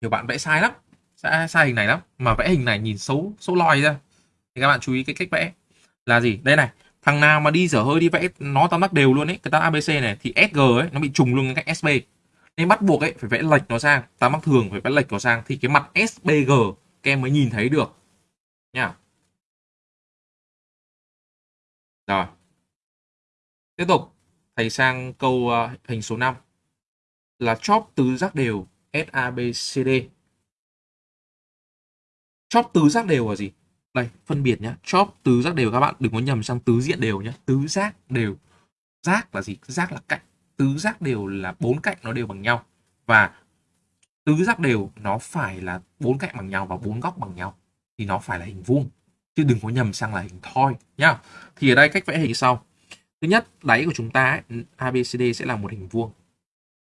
A: Nhiều bạn vẽ sai lắm. Sai, sai hình này lắm. Mà vẽ hình này nhìn xấu xấu lòi ra. Thì các bạn chú ý cái cách vẽ. Là gì? Đây này. Thằng nào mà đi dở hơi đi vẽ nó tam giác đều luôn ấy. Cái tam ABC này thì SG ấy nó bị trùng luôn cái SB. Nên bắt buộc ấy phải vẽ lệch nó sang. Tam giác thường phải vẽ lệch nó sang. Thì cái mặt SBG các em mới nhìn thấy được. Nha. Rồi. Tiếp tục, thầy sang câu ờ, uh, hình số 5 là chóp tứ giác đều SABCD. Chóp tứ giác đều là gì? Đây, phân biệt nhé, Chóp tứ giác đều các bạn đừng có nhầm sang tứ diện đều nhé, Tứ giác đều. Giác là gì? Giác là cạnh. Tứ giác đều là bốn cạnh nó đều bằng nhau. Và tứ giác đều nó phải là bốn cạnh bằng nhau và bốn góc bằng nhau thì nó phải là hình vuông chứ đừng có nhầm sang là hình thoi nhá. Thì ở đây cách vẽ hình sau. Thứ nhất, đáy của chúng ta ấy, ABCD sẽ là một hình vuông.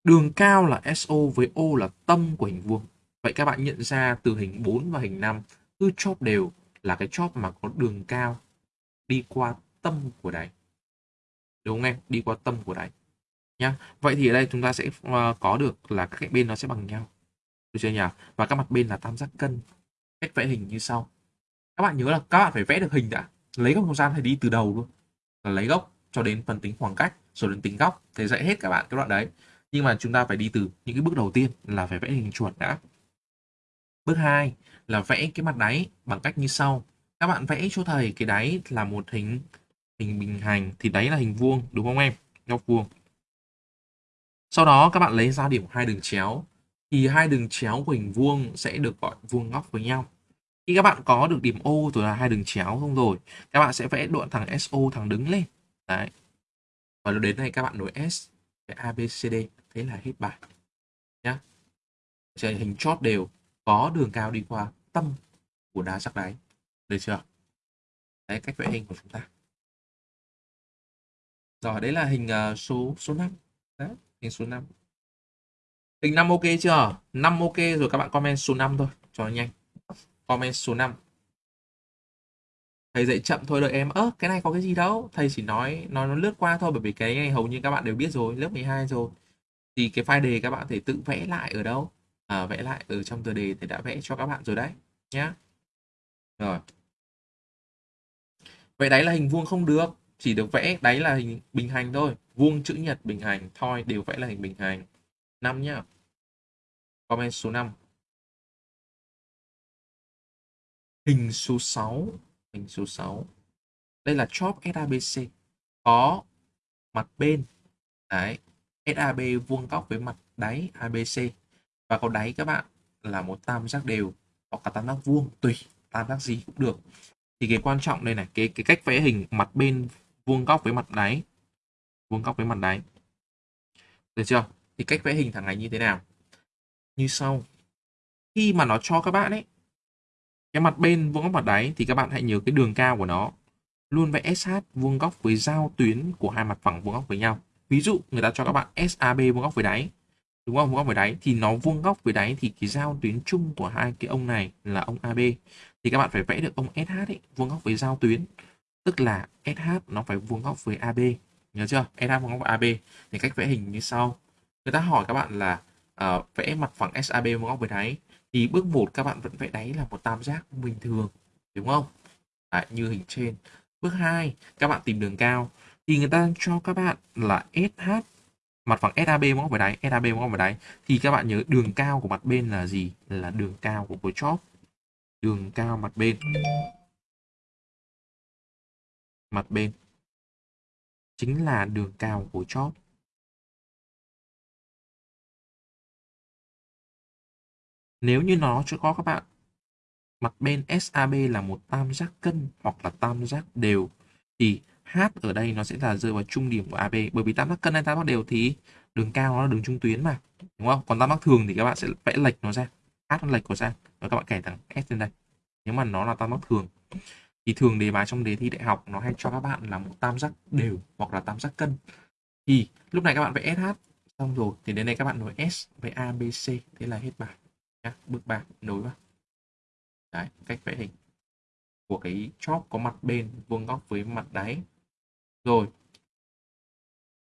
A: Đường cao là SO với O là tâm của hình vuông. Vậy các bạn nhận ra từ hình 4 và hình 5 cứ chóp đều là cái chóp mà có đường cao đi qua tâm của đáy. Đúng không em? Đi qua tâm của đáy. Nhá. Vậy thì ở đây chúng ta sẽ ờ, có được là các cạnh bên nó sẽ bằng nhau. Được chưa nhỉ? Và các mặt bên là tam giác cân. Cách vẽ hình như sau. Các bạn nhớ là các bạn phải vẽ được hình đã. Lấy góc không gian phải đi từ đầu luôn. Là lấy góc cho đến phần tính khoảng cách, rồi đến tính góc thì dạy hết các bạn cái đoạn đấy nhưng mà chúng ta phải đi từ những cái bước đầu tiên là phải vẽ hình chuột đã bước 2 là vẽ cái mặt đáy bằng cách như sau. Các bạn vẽ cho thầy cái đáy là một hình hình bình hành, thì đáy là hình vuông, đúng không em? Góc vuông. Sau đó các bạn lấy ra điểm hai đường chéo, thì hai đường chéo của hình vuông sẽ được gọi vuông góc với nhau. Khi các bạn có được điểm O rồi là hai đường chéo không rồi, các bạn sẽ vẽ đoạn thẳng SO thẳng đứng lên. Đấy. Và đến đây các bạn nối S với ABCD thế là hết bài. Nhá. Sẽ hình chót đều có đường cao đi qua tâm của đá sắc đáy. Được chưa? Đấy cách vẽ hình của chúng ta. Rồi đấy là hình uh, số số 5 đấy hình số 5 hình 5 ok chưa? 5 ok rồi các bạn comment số 5 thôi cho nhanh. Comment số 5 thầy dạy chậm thôi đợi em. Ớ cái này có cái gì đâu? Thầy chỉ nói nó nó lướt qua thôi bởi vì cái này hầu như các bạn đều biết rồi lớp 12 rồi. Thì cái file đề các bạn thể tự vẽ lại ở đâu? À, vẽ lại ở trong tờ đề thì đã vẽ cho các bạn rồi đấy nhé rồi. Vậy đấy là hình vuông không được chỉ được vẽ đáy là hình bình hành thôi. Vuông chữ nhật bình hành thôi đều vẽ là hình bình hành. Năm nhá. Comment số 5 hình số 6 hình số 6 đây là chop SABC có mặt bên. Đấy. SAB vuông góc với mặt đáy ABC và có đáy các bạn là một tam giác đều, hoặc cả tam giác vuông, tùy, tam giác gì cũng được. Thì cái quan trọng đây này, cái cái cách vẽ hình mặt bên vuông góc với mặt đáy, vuông góc với mặt đáy. Được chưa? Thì cách vẽ hình thẳng này như thế nào? Như sau. Khi mà nó cho các bạn ấy, cái mặt bên vuông góc mặt đáy thì các bạn hãy nhớ cái đường cao của nó. Luôn vẽ sát vuông góc với giao tuyến của hai mặt phẳng vuông góc với nhau. Ví dụ, người ta cho các bạn SAB vuông góc với đáy đúng không? Vuông góc với đáy. Thì nó vuông góc với đáy thì cái giao tuyến chung của hai cái ông này là ông AB thì các bạn phải vẽ được ông SH ấy, vuông góc với giao tuyến. Tức là SH nó phải vuông góc với AB nhớ chưa? SH vuông góc với AB thì cách vẽ hình như sau. Người ta hỏi các bạn là uh, vẽ mặt phẳng SAB vuông góc với đáy. Thì bước 1 các bạn vẫn vẽ đáy là một tam giác bình thường. Đúng không? Đấy, như hình trên. Bước 2 các bạn tìm đường cao. Thì người ta cho các bạn là SH mặt phẳng SAB móc góc đáy SAB móc góc đáy. Thì các bạn nhớ đường cao của mặt bên là gì? Là đường cao của khối chóp. Đường cao mặt bên. Mặt bên. Chính là đường cao của chóp. Nếu như nó chưa có các bạn, mặt bên SAB là một tam giác cân hoặc là tam giác đều. Thì H ở đây nó sẽ là rơi vào trung điểm của AB bởi vì tam giác cân hay tam giác đều thì đường cao nó là đường trung tuyến mà, đúng không? Còn tam giác thường thì các bạn sẽ vẽ lệch nó ra H nó lệch của ra, và các bạn kẻ thẳng S lên đây. Nếu mà nó là tam giác thường, thì thường đề bài trong đề thi đại học nó hay cho các bạn là một tam giác đều hoặc là tam giác cân. Thì lúc này các bạn vẽ SH xong rồi thì đến đây các bạn nối S với ABC thế là hết bài nhá, bước 3 nối vào. Đấy, cách vẽ hình của cái chóp có mặt bên vuông góc với mặt đáy rồi.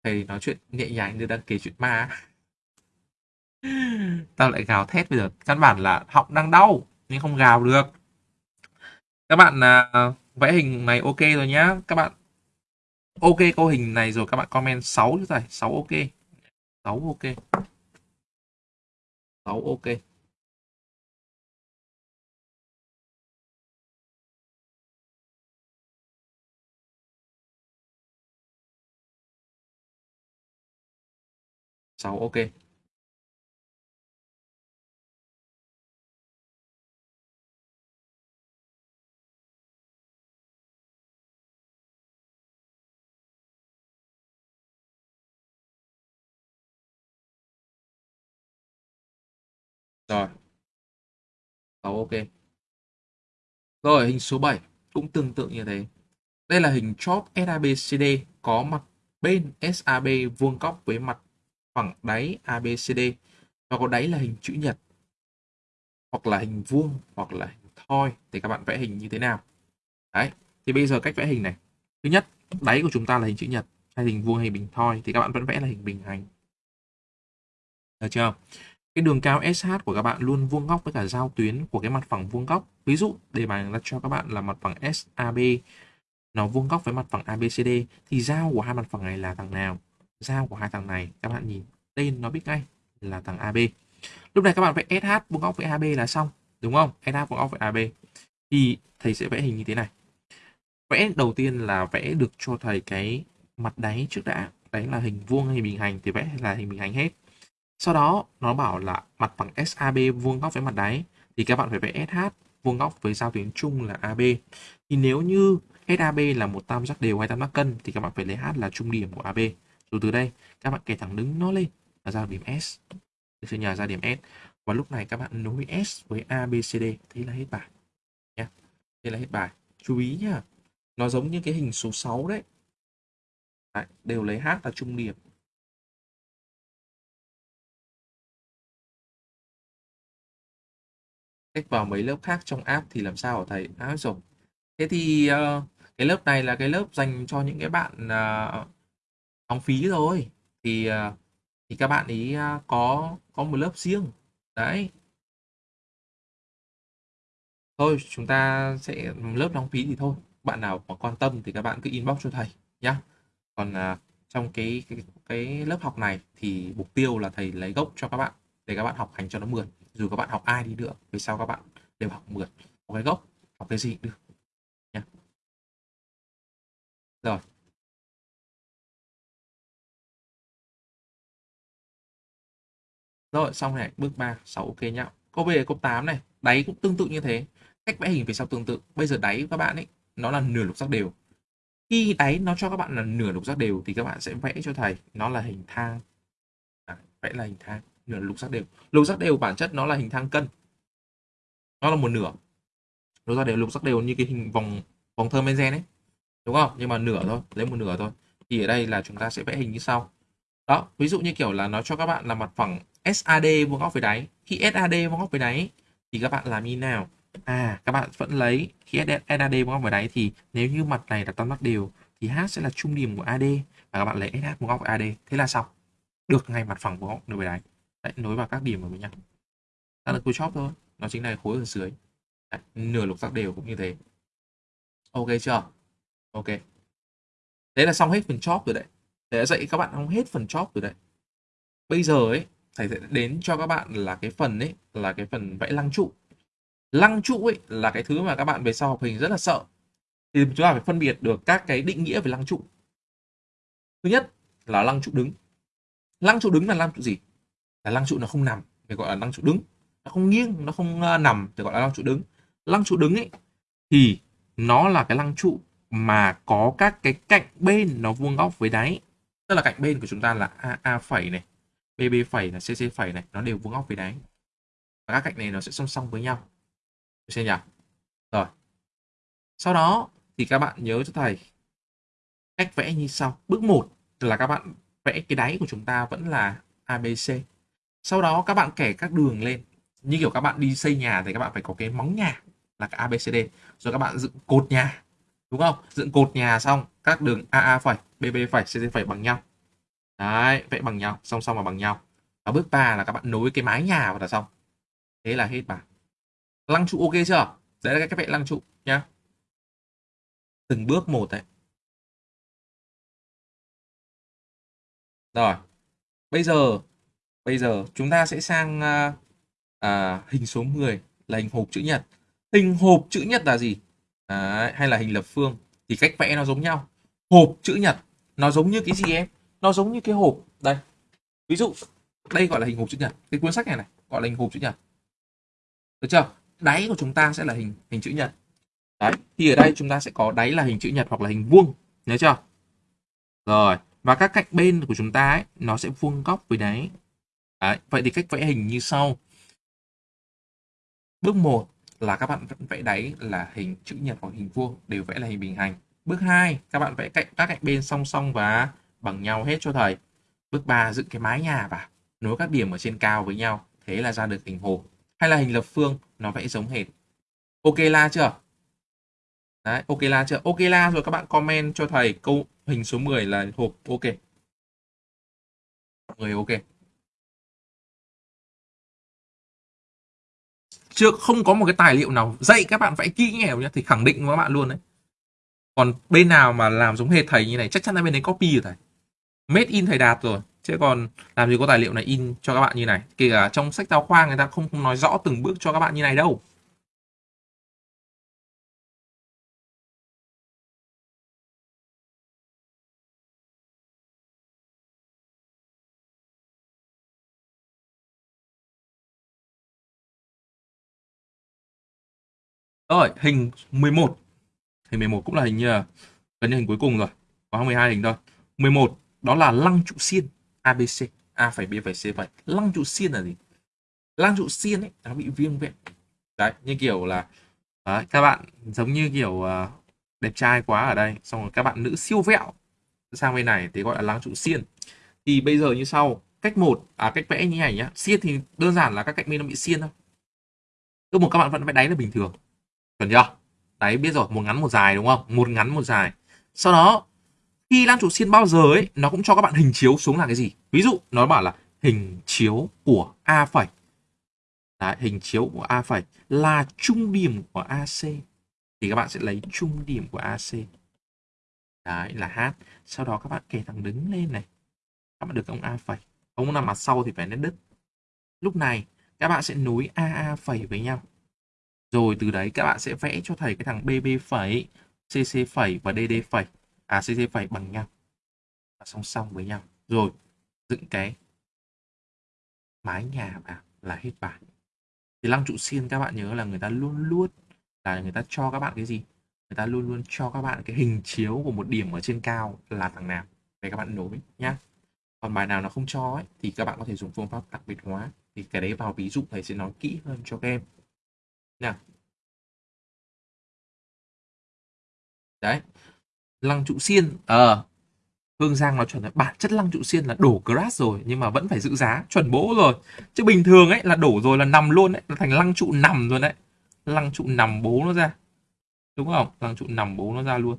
A: Thầy nói chuyện nhẹ nhàng như đang kể chuyện ma tao lại gào thét bây giờ. Căn bản là họng đang đau nhưng không gào được. Các bạn uh, vẽ hình này ok rồi nhá. Các bạn ok câu hình này rồi các bạn comment 6 chứ thầy. 6 ok. 6 ok. 6 ok. 6 ok Rồi. 6 ok. Rồi, hình số 7 cũng tương tự như thế. Đây là hình chóp SABCD có mặt bên SAB vuông góc với mặt phẳng đáy ABCD và có đáy là hình chữ nhật hoặc là hình vuông hoặc là hình thoi thì các bạn vẽ hình như thế nào. Đấy, thì bây giờ cách vẽ hình này. Thứ nhất, đáy của chúng ta là hình chữ nhật hay hình vuông hay bình thoi thì các bạn vẫn vẽ là hình bình hành. Được chưa? cái đường cao SH của các bạn luôn vuông góc với cả giao tuyến của cái mặt phẳng vuông góc. Ví dụ đề bài là cho các bạn là mặt phẳng SAB nó vuông góc với mặt phẳng ABCD thì giao của hai mặt phẳng này là thằng nào? Giao của hai thằng này các bạn nhìn tên nó biết ngay là thằng AB. Lúc này các bạn vẽ SH vuông góc với AB là xong, đúng không? SH vuông góc với AB. Thì thầy sẽ vẽ hình như thế này. Vẽ đầu tiên là vẽ được cho thầy cái mặt đáy trước đã. Đấy là hình vuông hay bình hành thì vẽ là hình bình hành hết sau đó nó bảo là mặt bằng SAB vuông góc với mặt đáy thì các bạn phải vẽ SH vuông góc với giao tuyến chung là AB. Thì nếu như SAB là một tam giác đều hay tam giác cân thì các bạn phải lấy H là trung điểm của AB. Rồi từ đây các bạn kẻ thẳng đứng nó lên là ra điểm S. Được chưa nhờ ra điểm S. Và lúc này các bạn nối S với ABCD thế là hết bài. nhé Thế là hết bài. Chú ý nhá. Nó giống như cái hình số 6 đấy. đấy đều lấy H là trung điểm cách vào mấy lớp khác trong app thì làm sao hả thầy? À, rồi. Thế thì uh, cái lớp này là cái lớp dành cho những cái bạn uh, đóng phí rồi. Thì à, thì các bạn ý à, có có một lớp riêng. Đấy. Thôi chúng ta sẽ lớp đóng phí thì thôi. Bạn nào có quan tâm thì các bạn cứ inbox cho thầy nhá. Còn uh, trong cái, cái cái lớp học này thì mục tiêu là thầy lấy gốc cho các bạn để các bạn học hành cho nó mượt dù các bạn học ai đi nữa về sau các bạn đều học mượt có cái gốc học cái gì cũng được nhé rồi rồi xong này bước 3 6 ok nhá. Câu b câu 8 này đáy cũng tương tự như thế. Cách vẽ hình về sau tương tự. Bây giờ đáy các bạn ấy nó là nửa lục giác đều. Khi đáy nó cho các bạn là nửa lục giác đều thì các bạn sẽ vẽ cho thầy nó là hình thang. À, vẽ là hình thang nửa lục giác đều. Lục giác đều bản chất nó là hình thang cân. Nó là một nửa. Lục giác đều lục giác đều như cái hình vòng vòng thơ men ấy. Đúng không? Nhưng mà nửa thôi lấy một nửa thôi. Thì ở đây là chúng ta sẽ vẽ hình như sau. Đó ví dụ như kiểu là nó cho các bạn là mặt phẳng SAD vuông góc với đáy. Khi SAD vuông góc với đáy thì các bạn làm như nào? À các bạn vẫn lấy khi SAD vuông góc với đáy thì nếu như mặt này là tam giác đều thì H sẽ là trung điểm của AD và các bạn lấy SH vuông góc AD thế là xong. Được ngay mặt phẳng vuông góc với đáy. Đấy, nối vào các điểm của mình nhau ta là khối chóp thôi. Nó chính là khối ở dưới. Đấy, nửa lục giác đều cũng như thế. Ok chưa? Ok. Thế là xong hết phần chóp rồi đấy. Để dạy các bạn xong hết phần chóp rồi đấy. Bây giờ ấy thầy sẽ đến cho các bạn là cái phần ấy, là cái phần vẽ lăng trụ. Lăng trụ ấy là cái thứ mà các bạn về sau học hình rất là sợ. Thì chúng ta phải phân biệt được các cái định nghĩa về lăng trụ. Thứ nhất là lăng trụ đứng. Lăng trụ đứng là lăng trụ gì? Là lăng trụ nó không nằm thì gọi là lăng trụ đứng. Nó không nghiêng, nó không ờ, nằm thì gọi là lăng trụ đứng. Lăng trụ đứng ấy thì nó là cái lăng trụ mà có các cái cạnh bên nó vuông góc với đáy. Tức là cạnh bên của chúng ta là a a phẩy này bb phẩy là cc phẩy này, nó đều vuông góc với đáy. Và các cạnh này nó sẽ song song với nhau. Được chưa nhỉ? Rồi. Sau đó thì các bạn nhớ cho thầy cách vẽ như sau. Bước 1 là các bạn vẽ cái đáy của chúng ta vẫn là ABC sau đó các bạn kẻ các đường lên. Như kiểu các bạn đi xây nhà thì các bạn phải có cái móng nhà là cái ABCD rồi các bạn dựng cột nhà, đúng không? Dựng cột nhà xong, các đường AA phẩy BB phẩy CC phẩy bằng nhau đấy vẽ bằng nhau song song và bằng nhau. Và bước 3 là các bạn nối cái mái nhà vào là xong. Thế là hết bà lăng trụ ok chưa? Đấy là cái vẽ lăng trụ nhá. Từng bước một đấy. Rồi bây giờ bây giờ chúng ta sẽ sang à, à, hình số 10 là hình hộp chữ nhật. Hình hộp chữ nhật là gì? Đấy, hay là hình lập phương? Thì cách vẽ nó giống nhau. Hộp chữ nhật nó giống như cái gì em? Nó giống như cái hộp đây. Ví dụ đây gọi là hình hộp chữ nhật. Cái cuốn sách này này gọi là hình hộp chữ nhật. Được chưa? Đáy của chúng ta sẽ là hình hình chữ nhật. Đấy thì ở đây chúng ta sẽ có đáy là hình chữ nhật hoặc là hình vuông nhớ chưa? Rồi và các cạnh bên của chúng ta ấy, nó sẽ vuông góc với đáy. Đấy. vậy thì cách vẽ hình như sau. Bước 1 là các bạn vẽ đáy là hình chữ nhật hoặc hình vuông đều vẽ là hình bình hành. Bước 2 các bạn vẽ cạnh các cạnh bên song song và bằng nhau hết cho thầy bước 3 dựng cái mái nhà vào. Nối các điểm ở trên cao với nhau, thế là ra được hình hồ. Hay là hình lập phương, nó vẽ giống hệt. Ok la chưa? Đấy, ok la chưa? Ok la rồi, các bạn comment cho thầy câu hình số 10 là hộp ok. người ok. Chưa, không có một cái tài liệu nào dạy các bạn vẽ kỹ nghèo nhá thì khẳng định với các bạn luôn đấy. Còn bên nào mà làm giống hệt thầy như này, chắc chắn là bên đấy copy rồi thầy made in thầy đạt rồi chứ còn làm gì có tài liệu này in cho các bạn như này kể cả trong sách giáo khoa người ta không không nói rõ từng bước cho các bạn như này đâu Rồi, hình 11. Hình 11 cũng là hình ờ, gần như hình cuối cùng rồi. Có 12 hình thôi. 11 đó là lăng trụ xiên ABC. A phải B phải C phải. Lăng trụ xiên là gì? Lăng trụ xiên ấy nó bị viêm vẹn. Đấy, như kiểu là đấy, các bạn giống như kiểu uh, đẹp trai quá ở đây, xong rồi các bạn nữ siêu vẹo sang bên này thì gọi là lăng trụ xiên. Thì bây giờ như sau, cách một à cách vẽ như này nhá. Xiên thì đơn giản là các cạnh bên nó bị xiên thôi. cứ một các bạn vẫn vẽ đáy là bình thường chuẩn chưa đấy biết rồi một ngắn một dài đúng không một ngắn một dài sau đó khi Lan trụ xiên bao giờ ấy nó cũng cho các bạn hình chiếu xuống là cái gì? Ví dụ nó bảo là hình chiếu của a phẩy. Đấy, hình chiếu của a phẩy là trung điểm của ac thì các bạn sẽ lấy trung điểm của ac đấy là h. Sau đó các bạn kể thẳng đứng lên này. Các bạn được ông a phẩy. Ông nằm mặt sau thì phải nét đứt. Lúc này các bạn sẽ nối AA phẩy với nhau. Rồi từ đấy các bạn sẽ vẽ cho thầy cái thằng BB phẩy, CC phẩy và DD phẩy, à CC phẩy bằng nhau. Và song song với nhau. Rồi dựng cái mái nhà vào là hết bài. Thì lăng trụ xiên các bạn nhớ là người ta luôn luôn là người ta cho các bạn cái gì? Người ta luôn luôn cho các bạn cái hình chiếu của một điểm ở trên cao là thằng nào để các bạn nối nhá. Còn bài nào nó không cho ấy, thì các bạn có thể dùng phương pháp đặc biệt hóa. Thì cái đấy vào ví dụ thầy sẽ nói kỹ hơn cho các em nha đấy lăng trụ xiên. Ờ à, Hương Giang nói chuẩn là bản chất lăng trụ xiên là đổ crash rồi nhưng mà vẫn phải giữ giá chuẩn bố rồi. Chứ bình thường ấy là đổ rồi là nằm luôn đấy là thành lăng trụ nằm rồi đấy. Lăng trụ nằm bố nó ra. Đúng không? Lăng trụ nằm bố nó ra luôn.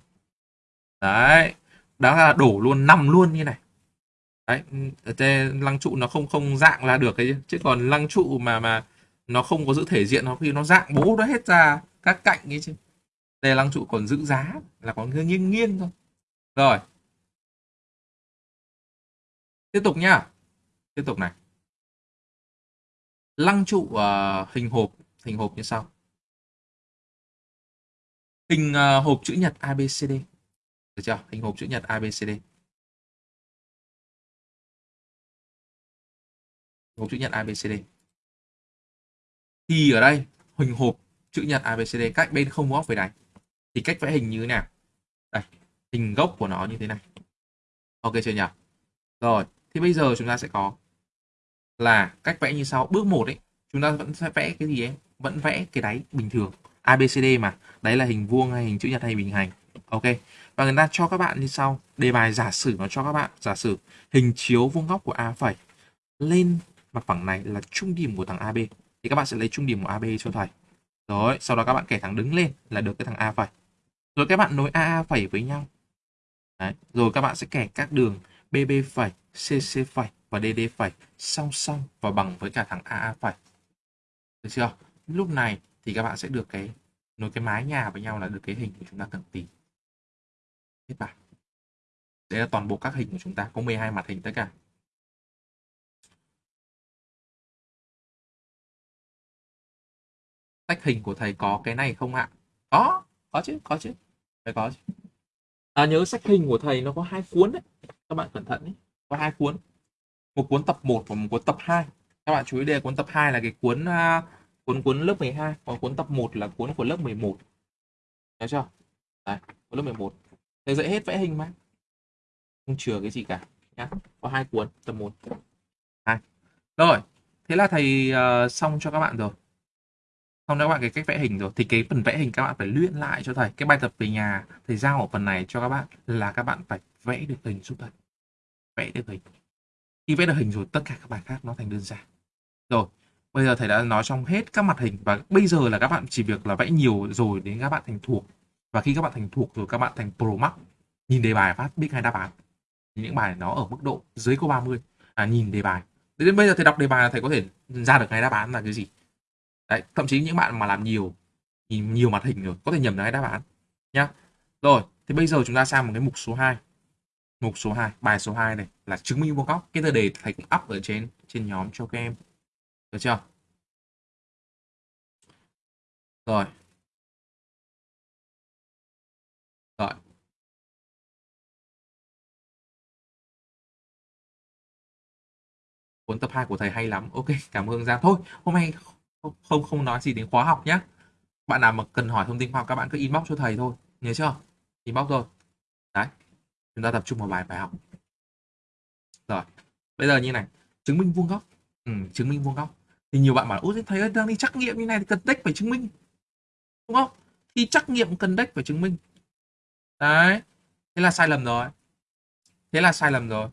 A: Đấy đó là đổ luôn nằm luôn như này. Đấy ừ, ở trên lăng trụ nó không không dạng là được cái chứ còn lăng trụ mà mà nó không có giữ thể diện nó khi nó dạng bố nó hết ra các cạnh ấy chứ đây lăng trụ còn giữ giá là còn nghiêng nghiêng thôi. Rồi. Tiếp tục nhá. Tiếp tục này. Lăng trụ uh, hình hộp. Hình hộp như sau. Hình uh, hộp chữ nhật ABCD được chưa? Hình hộp chữ nhật ABCD hộp chữ nhật ABCD thì ở đây hình hộp chữ nhật ABCD cách bên không góc với đáy thì cách vẽ hình như thế nào? Đây, hình gốc của nó như thế này. Ok chưa nhỉ? Rồi, thì bây giờ chúng ta sẽ có là cách vẽ như sau. Bước 1 ấy, chúng ta vẫn sẽ vẽ cái gì ấy? Vẫn vẽ cái đáy bình thường ABCD mà. Đấy là hình vuông hay hình chữ nhật hay bình hành. Ok. Và người ta cho các bạn như sau. Đề bài giả sử nó cho các bạn. Giả sử, hình chiếu vuông góc của A phẩy lên mặt phẳng này là trung điểm của thằng AB thì các bạn sẽ lấy trung điểm của AB cho thầy. Rồi, sau đó các bạn kẻ thẳng đứng lên là được cái thằng A phẩy rồi các bạn nối AA phẩy với nhau. Đấy. rồi các bạn sẽ kẻ các đường BB phẩy CC phẩy và DD phẩy song song và bằng với cả thằng AA phẩy. Được chưa? Lúc này thì các bạn sẽ được cái nối cái mái nhà với nhau là được cái hình của chúng ta cần tìm. Hết bài. Đây là toàn bộ các hình của chúng ta, có 12 mặt hình tất cả. Tách hình của thầy có cái này không ạ? Có có chứ có chứ phải có chứ. À, nhớ sách hình của thầy nó có hai cuốn đấy. Các bạn cẩn thận đấy có hai cuốn. Một cuốn tập 1 và một cuốn tập 2 các bạn chú ý đây cuốn tập 2 là cái cuốn uh, cuốn cuốn lớp 12 còn cuốn tập 1 là cuốn của lớp 11 Nhớ chưa? Đấy cuốn lớp 11 thầy dạy hết vẽ hình mà. Không chừa cái gì cả nhá. Có hai cuốn tập 1 hai. Rồi thế là thầy uh, xong cho các bạn rồi xong các bạn cái cách vẽ hình rồi. Thì cái phần vẽ hình các bạn phải luyện lại cho thầy. Cái bài tập về nhà thầy giao ở phần này cho các bạn là các bạn phải vẽ được hình giúp thầy. Vẽ được hình. Khi vẽ được hình rồi tất cả các bài khác nó thành đơn giản. Rồi bây giờ thầy đã nói xong hết các mặt hình và bây giờ là các bạn chỉ việc là vẽ nhiều rồi đến các bạn thành thuộc. Và khi các bạn thành thuộc rồi các bạn thành pro max. Nhìn đề bài phát biết ngay đáp án. Những bài nó ở mức độ dưới câu 30 à, nhìn đề bài. Đến bây giờ thầy đọc đề bài là thầy có thể ra được ngay đáp án là cái gì? Đấy, thậm chí những bạn mà làm nhiều nhìn nhiều mặt hình rồi có thể nhầm được cái đáp án nhá. Rồi, thì bây giờ chúng ta sang một cái mục số 2. Mục số 2, bài số 2 này là chứng minh vuông góc. Cái tờ đề thầy cũng up ở trên trên nhóm cho các em. Được chưa? Rồi. Rồi. Cuốn tập 2 của thầy hay lắm. Ok, cảm ơn ra Thôi, hôm nay không không nói gì đến khóa học nhé bạn nào mà cần hỏi thông tin khoa học các bạn cứ inbox cho thầy thôi nhớ chưa? Inbox rồi đấy chúng ta tập trung vào bài bài học. Rồi bây giờ như này chứng minh vuông góc. Ừ, chứng minh vuông góc. Thì nhiều bạn bảo út thầy ơi đang đi trắc nghiệm như này thì cần đếch phải chứng minh. Đúng không? Thì trắc nghiệm cần đếch phải chứng minh. Đấy thế là sai lầm rồi. Thế là sai lầm rồi.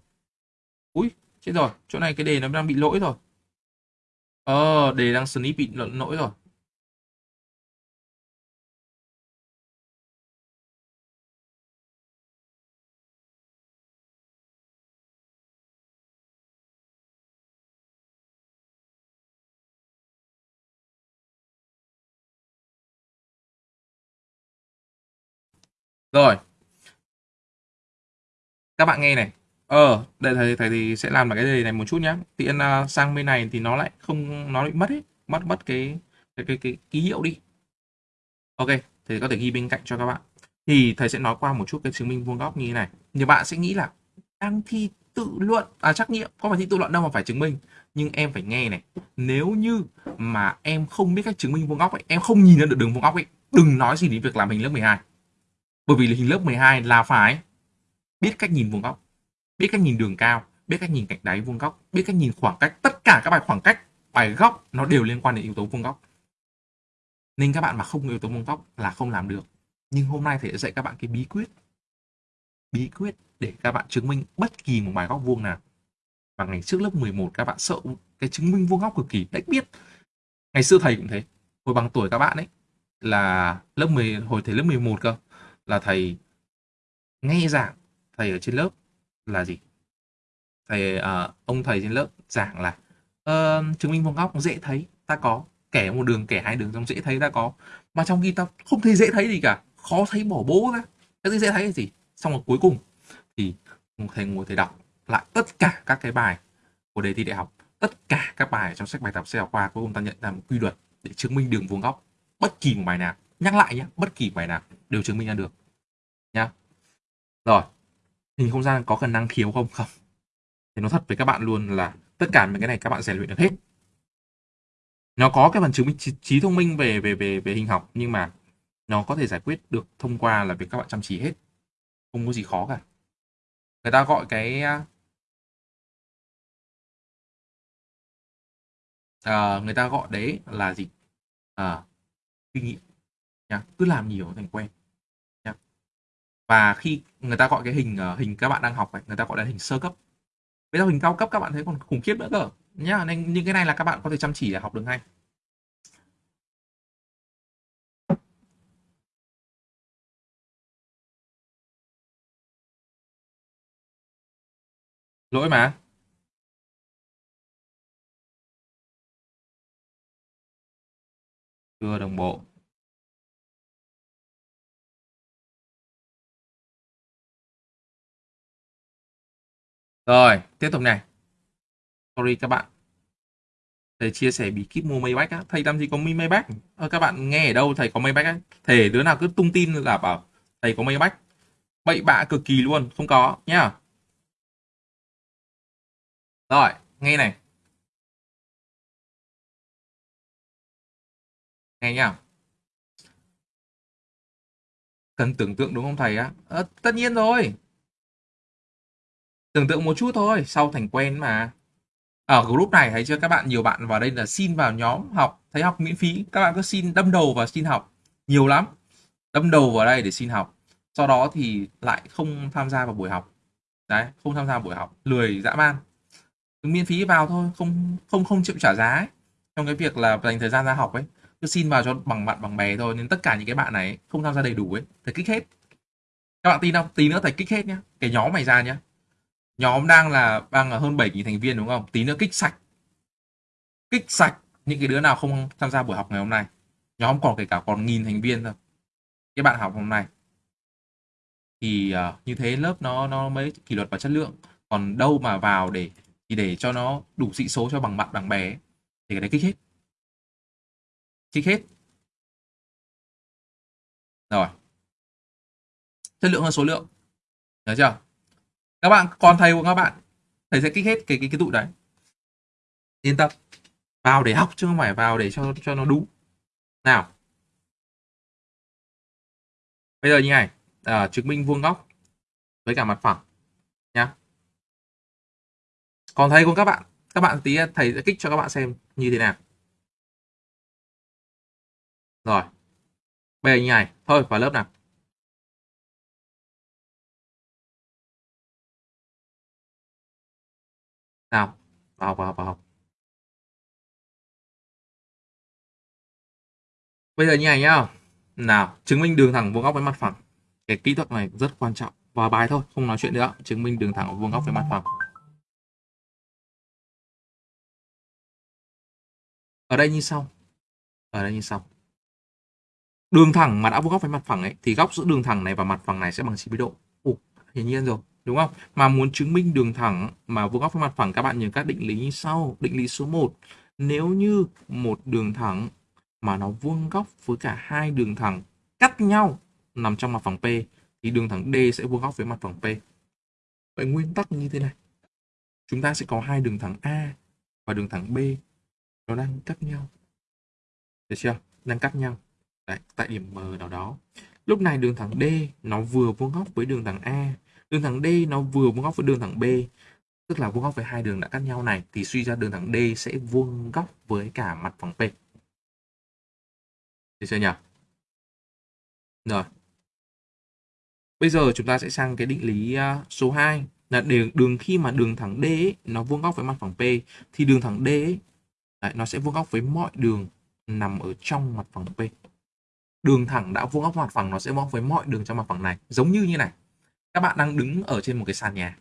A: Ui chết rồi chỗ này cái đề nó đang bị lỗi rồi. Ờ, đề đang sneak bị lỗi lỗi rồi. Rồi. Các bạn nghe này ờ đây thầy thầy thì sẽ làm lại cái đề này một chút nhá. tiện uh, à, sang bên này thì nó lại không nó bị mất ấy mất mất cái cái cái, cái ký hiệu đi. Ok thầy có thể ghi bên cạnh cho các bạn. Thì thầy sẽ nói qua một chút cái chứng minh vuông góc như thế này. Nhiều bạn sẽ nghĩ là đang thi tự luận à trắc nghiệm. Có phải thi tự luận đâu mà phải chứng minh. Nhưng em phải nghe này nếu như mà em không biết cách chứng minh vuông góc ấy em không nhìn ra được đường vuông góc ấy đừng nói gì đến việc làm hình lớp 12 bởi vì hình lớp 12 là phải biết cách nhìn vuông góc biết cách nhìn đường cao, biết cách nhìn cạnh đáy vuông góc, biết cách nhìn khoảng cách, tất cả các bài khoảng cách, bài góc nó đều liên quan đến yếu tố vuông góc. Nên các bạn mà không có yếu tố vuông góc là không làm được. Nhưng hôm nay thầy sẽ dạy các bạn cái bí quyết. Bí quyết để các bạn chứng minh bất kỳ một bài góc vuông nào. Và ngày trước lớp 11 các bạn sợ cái chứng minh vuông góc cực kỳ đếch biết ngày xưa thầy cũng thế. Hồi bằng tuổi các bạn ấy là lớp 10 hồi thầy lớp 11 cơ, là thầy nghe giảng thầy ở trên lớp là gì? Thầy uh, ông thầy trên lớp giảng là uh, chứng minh vuông góc dễ thấy ta có. Kẻ một đường kẻ hai đường trong dễ thấy ta có. Mà trong khi ta không thấy dễ thấy gì cả khó thấy bỏ bố ra. Cái dễ thấy cái gì? Xong rồi cuối cùng thì thầy ngồi thầy đọc lại tất cả các cái bài của đề thi đại học tất cả các bài trong sách bài tập sách giáo khoa cuối cùng ta nhận ra một quy luật để chứng minh đường vuông góc. Bất kỳ một bài nào nhắc lại nhé bất kỳ bài nào đều chứng minh ra được nhá. Rồi hình không gian có khả năng khiếu không? Không. Thì nó thật với các bạn luôn là tất cả những cái này các bạn rèn luyện được hết. Nó có cái phần chứng minh trí, trí thông minh về về về về hình học nhưng mà nó có thể giải quyết được thông qua là việc các bạn chăm chỉ hết. Không có gì khó cả. Người ta gọi cái à, à người ta gọi đấy là gì? À, kinh nghiệm nha. Cứ làm nhiều thành quen và khi người ta gọi cái hình ờ, hình các bạn đang học này người ta gọi là hình sơ cấp. Bây giờ hình cao cấp các bạn thấy còn khủng khiếp nữa cơ. Nhá, nên những cái này là các bạn có thể chăm chỉ để học được ngay. Lỗi mà. Chưa đồng bộ. Rồi tiếp tục này. Sorry các bạn. Thầy chia sẻ bí kíp mua Maybach á. Thầy làm gì có mi Maybach? Ờ, các bạn nghe ở đâu thầy có Maybach á? Thể đứa nào cứ tung tin là bảo thầy có Maybach. Bậy bạ cực kỳ luôn không có nhá. Rồi nghe này. Nghe nhá. Cần tưởng tượng đúng không thầy á? À, tất nhiên rồi tưởng tượng một chút thôi, sau thành quen mà. Ở group này, thấy chưa, các bạn, nhiều bạn vào đây là xin vào nhóm học, thấy học miễn phí. Các bạn cứ xin đâm đầu vào xin học. Nhiều lắm. Đâm đầu vào đây để xin học. Sau đó thì lại không tham gia vào buổi học. Đấy, không tham gia buổi học. Lười, dã man. Miễn phí vào thôi, không không không chịu trả giá ấy. trong cái việc là dành thời gian ra học ấy, cứ xin vào cho bằng bạn, bằng bè thôi. Nên tất cả những cái bạn này không tham gia đầy đủ ấy. Thầy kích hết. Các bạn tin không? Tí nữa thầy kích hết nhá. Cái nhóm mày ra nhá nhóm đang là đang là hơn 7.000 thành viên đúng không? Tí nữa kích sạch. Kích sạch. Những cái đứa nào không tham gia buổi học ngày hôm nay. Nhóm còn kể cả còn nghìn thành viên thôi. Các bạn học hôm nay. Thì uh, như thế lớp nó nó mới kỷ luật và chất lượng. Còn đâu mà vào để thì để cho nó đủ sĩ số cho bằng bạn bằng bè thì cái đấy kích hết. Kích hết. Rồi. Chất lượng hơn số lượng. Nhớ chưa? Các bạn còn thầy của các bạn thầy sẽ kích hết cái cái cái tụi đấy. Yên tâm. Vào để học chứ không phải vào để cho cho nó đúng nào. Bây giờ như này. À, chứng minh vuông góc với cả mặt phẳng nhá. Còn thầy của các bạn các bạn tí thầy sẽ kích cho các bạn xem như thế nào. Rồi. Bây giờ như này. Thôi vào lớp nào. Nào vào vào vào bây giờ như này nhá. Nào chứng minh đường thẳng vuông góc với mặt phẳng. Cái kỹ thuật này rất quan trọng. Vào bài thôi không nói chuyện nữa. Chứng minh đường thẳng vuông góc với mặt phẳng. Ở đây như sau. Ở đây như sau. Đường thẳng mà đã vuông góc với mặt phẳng ấy thì góc giữa đường thẳng này và mặt phẳng này sẽ bằng 90 độ. Ồ, hiển nhiên rồi đúng không mà muốn chứng minh đường thẳng mà vuông góc với mặt phẳng các bạn nhớ các định lý như sau định lý số 1 nếu như một đường thẳng mà nó vuông góc với cả hai đường thẳng cắt nhau nằm trong mặt phẳng P thì đường thẳng D sẽ vuông góc với mặt phẳng P. Vậy nguyên tắc như thế này. Chúng ta sẽ có hai đường thẳng A và đường thẳng B nó đang cắt nhau. Được chưa? Đang cắt nhau. Đấy, tại điểm M nào đó. Lúc này đường thẳng D nó vừa vuông góc với đường thẳng A, đường thẳng D nó vừa vuông góc với đường thẳng B. Tức là vuông góc với hai đường đã cắt nhau này thì suy ra đường thẳng D sẽ vuông góc với cả mặt phẳng P. Được chưa nhỉ? Rồi. Bây giờ chúng ta sẽ sang cái định lý à, số 2 là đường, đường khi mà đường thẳng D ấy, nó vuông góc với mặt phẳng P thì đường thẳng D ấy, đấy, nó sẽ vuông góc với mọi đường nằm ở trong mặt phẳng P. Đường thẳng đã vuông góc mặt phẳng nó sẽ vuông góc với mọi đường trong mặt phẳng này. Giống như như này. Các bạn đang đứng ở trên một cái sàn nhà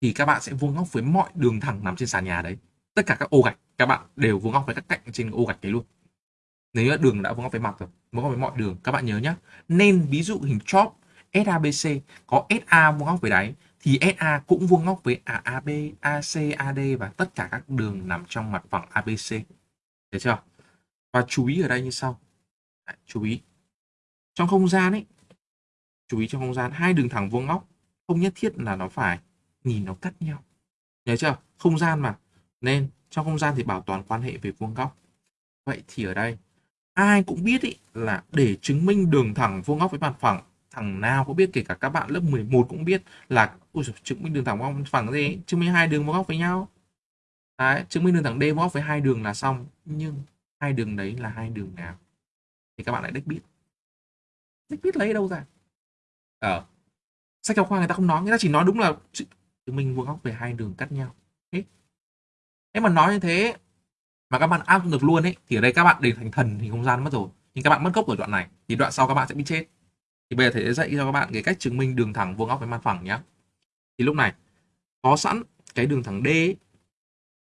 A: thì các bạn sẽ vuông góc với mọi đường thẳng nằm trên sàn nhà đấy. Tất cả các ô gạch các bạn đều vuông góc với các cạnh trên ô gạch đấy luôn nếu như đường đã vuông góc với mặt rồi vuông góc với mọi đường các bạn nhớ nhé nên ví dụ hình chóp SABC có SA vuông góc với đáy thì SA cũng vuông góc với AB, AC, AD và tất cả các đường nằm trong mặt phẳng ABC. Được chưa? Và chú ý ở đây như sau. Đấy, chú ý. Trong không gian ấy chú ý trong không gian. Hai đường thẳng vuông góc không nhất thiết là nó phải nhìn nó cắt nhau. Nhớ chưa? Không gian mà. Nên trong không gian thì bảo toàn quan hệ về vuông góc. Vậy thì ở đây ai cũng biết ý, là để chứng minh đường thẳng vuông góc với mặt phẳng thằng nào cũng biết kể cả các bạn lớp 11 cũng biết là ui dồi, chứng minh đường thẳng vuông phẳng gì? Chứng minh hai đường vuông góc với nhau. Đấy, chứng minh đường thẳng D vuông góc với hai đường là xong nhưng hai đường đấy là hai đường nào? Thì các bạn lại đích biết. Đích biết lấy đâu ra? Ở sách giáo khoa người ta không nói người ta chỉ nói đúng là chứng minh vuông góc về hai đường cắt nhau. Hết nếu mà nói như thế mà các bạn áp dụng được luôn ấy thì ở đây các bạn đều thành thần thì không gian mất rồi. Nhưng các bạn mất gốc ở đoạn này thì đoạn sau các bạn sẽ bị chết. Thì bây giờ thầy sẽ dạy cho các bạn cái cách chứng minh đường thẳng vuông góc với mặt phẳng nhé thì lúc này có sẵn cái đường thẳng D ấy.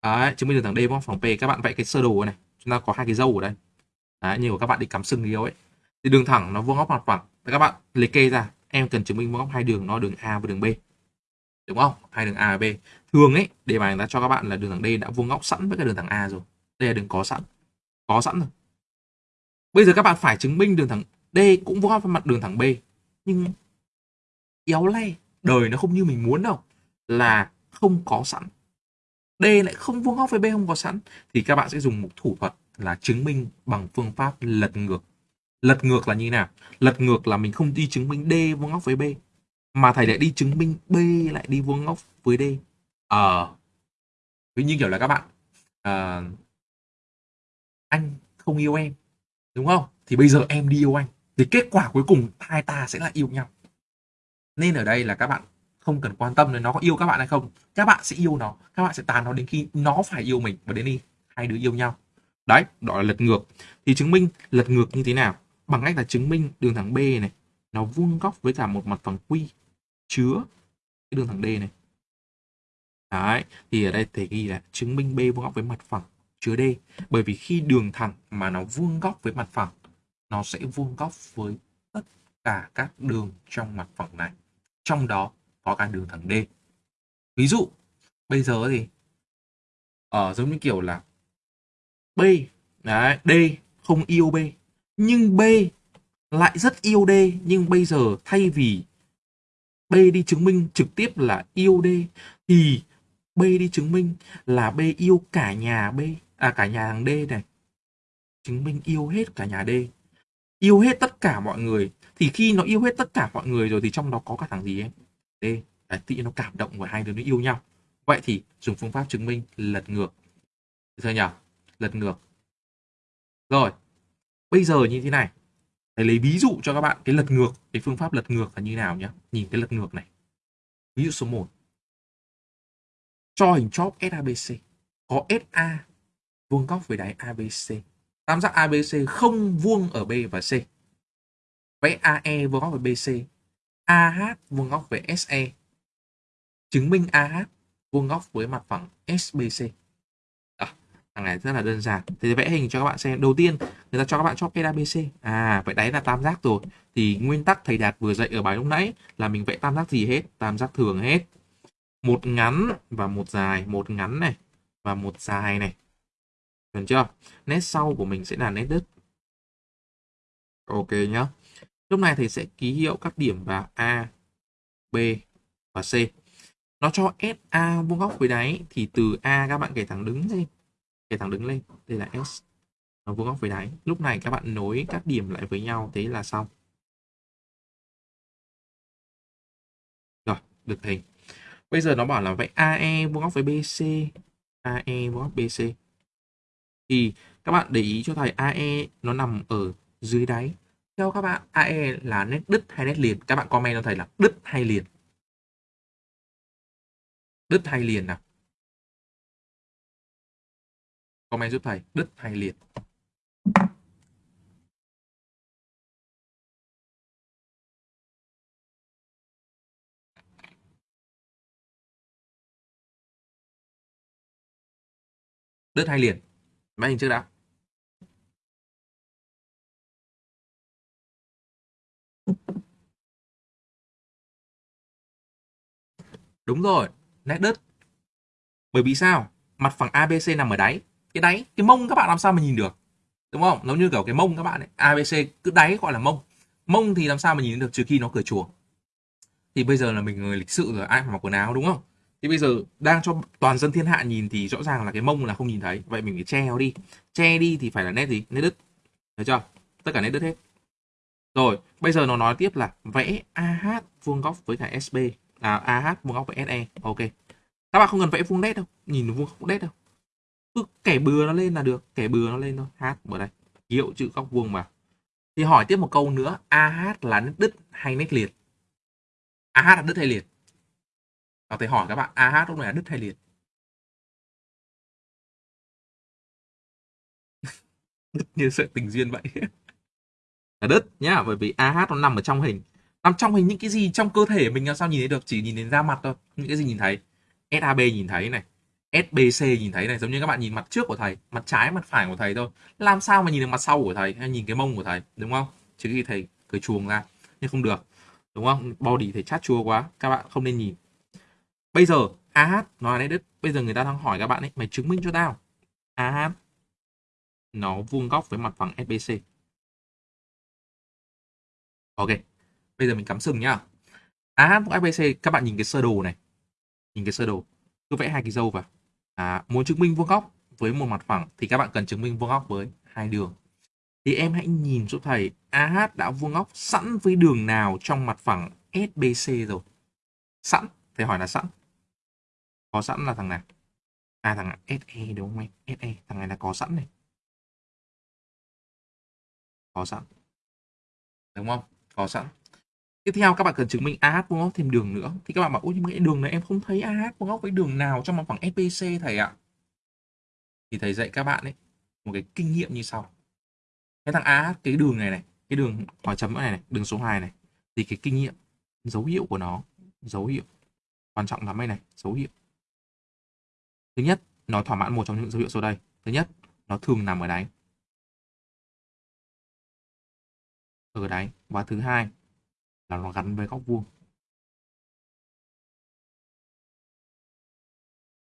A: Đấy, chứng minh đường thẳng D vuông góc phẳng P. Các bạn vẽ cái sơ đồ này. Chúng ta có hai cái dâu ở đây. Đấy, của các bạn đi cắm sừng yêu ấy. Thì đường thẳng nó vuông góc mặt phẳng. Thì các bạn liệt kê ra em cần chứng minh vuông góc hai đường nó đường A và đường B. Đúng không? Hai đường A và B. Thường ấy, đề bài người ta cho các bạn là đường thẳng D đã vuông góc sẵn với cái đường thẳng A rồi. Đây là đường có sẵn. Có sẵn rồi. Bây giờ các bạn phải chứng minh đường thẳng D cũng vuông góc với mặt đường thẳng B. Nhưng éo le, đời nó không như mình muốn đâu. Là không có sẵn. D lại không vuông góc với B không có sẵn. Thì các bạn sẽ dùng một thủ thuật là chứng minh bằng phương pháp lật ngược lật ngược là như nào? Lật ngược là mình không đi chứng minh D vuông góc với B mà thầy lại đi chứng minh B lại đi vuông góc với D. Ờ à, như kiểu là các bạn à, anh không yêu em đúng không? Thì bây giờ em đi yêu anh thì kết quả cuối cùng hai ta sẽ là yêu nhau. Nên ở đây là các bạn không cần quan tâm đến nó có yêu các bạn hay không. Các bạn sẽ yêu nó các bạn sẽ tàn nó đến khi nó phải yêu mình và đến khi hai đứa yêu nhau. Đấy đó là lật ngược. Thì chứng minh lật ngược như thế nào? Bằng cách là chứng minh đường thẳng B này, nó vuông góc với cả một mặt phẳng quy chứa cái đường thẳng D này. Đấy, thì ở đây thầy ghi là chứng minh B vuông góc với mặt phẳng chứa D. Bởi vì khi đường thẳng mà nó vuông góc với mặt phẳng, nó sẽ vuông góc với tất cả các đường trong mặt phẳng này. Trong đó có cả đường thẳng D. Ví dụ, bây giờ thì ở giống như kiểu là B, đấy, D không yêu B nhưng B lại rất yêu D. Nhưng bây giờ thay vì B đi chứng minh trực tiếp là yêu D thì B đi chứng minh là B yêu cả nhà B à cả nhà thằng D này. Chứng minh yêu hết cả nhà D. Yêu hết tất cả mọi người. Thì khi nó yêu hết tất cả mọi người rồi thì trong đó có cả thằng gì ấy? D. Đấy, tự nó cảm động và hai đứa nó yêu nhau. Vậy thì dùng phương pháp chứng minh lật ngược. Thôi nhỉ? Lật ngược. Rồi bây giờ như thế này. Thầy lấy ví dụ cho các bạn cái lật ngược, cái phương pháp lật ngược là như nào nhé nhìn cái lật ngược này. Ví dụ số 1 cho hình chóp SABC có SA vuông góc với đáy ABC tam giác ABC không vuông ở B và C. Vẽ AE vuông góc với BC AH vuông góc với SE chứng minh AH vuông góc với mặt phẳng SBC thằng này rất là đơn giản. Thì vẽ hình cho các bạn xem. Đầu tiên, người ta cho các bạn chóp ABC à vậy đấy là tam giác rồi. Thì nguyên tắc thầy đạt vừa dạy ở bài lúc nãy là mình vẽ tam giác gì hết? Tam giác thường hết. Một ngắn và một dài. Một ngắn này và một dài này. Được chưa? Nét sau của mình sẽ là nét đứt. Ok nhá. Lúc này thầy sẽ ký hiệu các điểm vào A, B và C. Nó cho SA vuông góc với đáy. Thì từ A các bạn kể thẳng đứng lên để thẳng đứng lên đây là S nó vuông góc với đáy. Lúc này các bạn nối các điểm lại với nhau, thế là xong. Rồi, được hình bây giờ nó bảo là vậy AE vuông góc với BC AE vuông góc BC thì các bạn để ý cho thầy AE nó nằm ở dưới đáy. Theo các bạn AE là nét đứt hay nét liền? Các bạn comment cho thầy là đứt hay liền? Đứt hay liền nào? Comment giúp thầy, đứt hay liệt? Đứt hay liền? Máy hình trước đã. Đúng rồi, nét đứt. Bởi vì sao? Mặt phẳng ABC nằm ở đáy cái đáy, cái mông các bạn làm sao mà nhìn được? Đúng không? Nó như kiểu cái mông các bạn ấy. Abc cứ đáy gọi là mông. Mông thì làm sao mà nhìn được trừ khi nó cởi chuồng thì bây giờ là mình người lịch sự rồi, ai mà mặc quần áo, đúng không? Thì bây giờ đang cho toàn dân thiên hạ nhìn thì rõ ràng là cái mông là không nhìn thấy. Vậy mình phải che nó đi. Che đi thì phải là nét gì? Nét đứt. Thấy chưa? Tất cả nét đứt hết. Rồi, bây giờ nó nói tiếp là vẽ AH vuông góc với cả SB à AH vuông góc với SE ok. Các bạn không cần vẽ vuông nét đâu. Nhìn vuông góc nét đâu cứ kẻ bừa nó lên là được, kẻ bừa nó lên thôi. H ở đây. Ký hiệu chữ góc vuông vào. Thì hỏi tiếp một câu nữa. AH là nét đứt hay nét liệt? AH là đứt hay liệt? Và thầy hỏi các bạn AH lúc này là đứt hay liệt? Đứt như sợi tình duyên vậy. Là đứt nhá, bởi vì AH nó nằm ở trong hình. Nằm trong hình những cái gì trong cơ thể mình làm sao nhìn thấy được? Chỉ nhìn đến da mặt thôi. Những cái gì nhìn thấy? SAB nhìn thấy này. SBC nhìn thấy này, giống như các bạn nhìn mặt trước của thầy, mặt trái, mặt phải của thầy thôi. Làm sao mà nhìn được mặt sau của thầy hay nhìn cái mông của thầy, đúng không? Chứ khi thầy cười chuồng ra, nhưng không được, đúng không? Body thầy chát chua quá, các bạn không nên nhìn. Bây giờ AH nó là đất bây giờ người ta đang hỏi các bạn ấy, mày chứng minh cho tao. AH nó vuông góc với mặt phẳng SBC ok, bây giờ mình cắm sừng nhá. AH với SBC các bạn nhìn cái sơ đồ này, nhìn cái sơ đồ. Cứ vẽ hai cái dâu vào à, muốn chứng minh vuông góc với một mặt phẳng thì các bạn cần chứng minh vuông góc với hai đường. Thì em hãy nhìn giúp thầy AH đã vuông góc sẵn với đường nào trong mặt phẳng SBC rồi? Sẵn thầy hỏi là sẵn. Có sẵn là thằng nào? À thằng SE đúng không em SE thằng này là có sẵn này. Có sẵn. Đúng không? Có sẵn tiếp theo các bạn cần chứng minh AH vuông góc thêm đường nữa. Thì các bạn bảo, ôi, nhưng cái đường này em không thấy AH vuông góc với đường nào trong mặt phẳng spc thầy ạ? Thì thầy dạy các bạn ấy một cái kinh nghiệm như sau. Cái thằng AH cái đường này này, cái đường hỏi chấm này này, đường số 2 này, thì cái kinh nghiệm, dấu hiệu của nó, dấu hiệu, quan trọng lắm đây này, dấu hiệu. Thứ nhất, nó thỏa mãn một trong những dấu hiệu sau đây. Thứ nhất, nó thường nằm ở đáy. Ở đáy. Và thứ hai là nó gắn với góc vuông.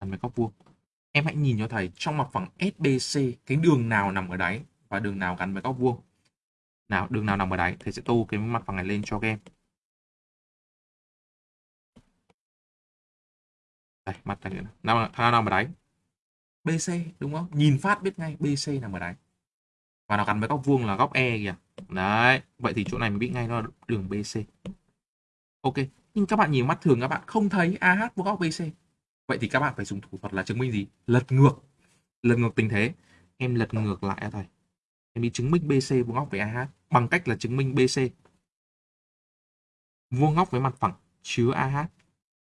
A: Gắn với góc vuông. Em hãy nhìn cho thầy, trong mặt phẳng SBC cái đường nào nằm ở đáy và đường nào gắn với góc vuông. Nào, đường nào nằm ở đáy, thầy sẽ tô cái mặt phẳng này lên cho các em. Đây, mặt này nào thằng nào nằm ở đáy? BC đúng không? Nhìn phát biết ngay BC nằm ở đáy. Và nó gắn với góc vuông là góc E kìa đấy, vậy thì chỗ này mình biết ngay nó là đường BC ok, nhưng các bạn nhìn mắt thường các bạn không thấy AH vuông góc BC vậy thì các bạn phải dùng thủ thuật là chứng minh gì? Lật ngược. Lật ngược tình thế. Em lật ngược lại thầy em đi chứng minh BC vuông góc với AH bằng cách là chứng minh BC vuông góc với mặt phẳng chứa AH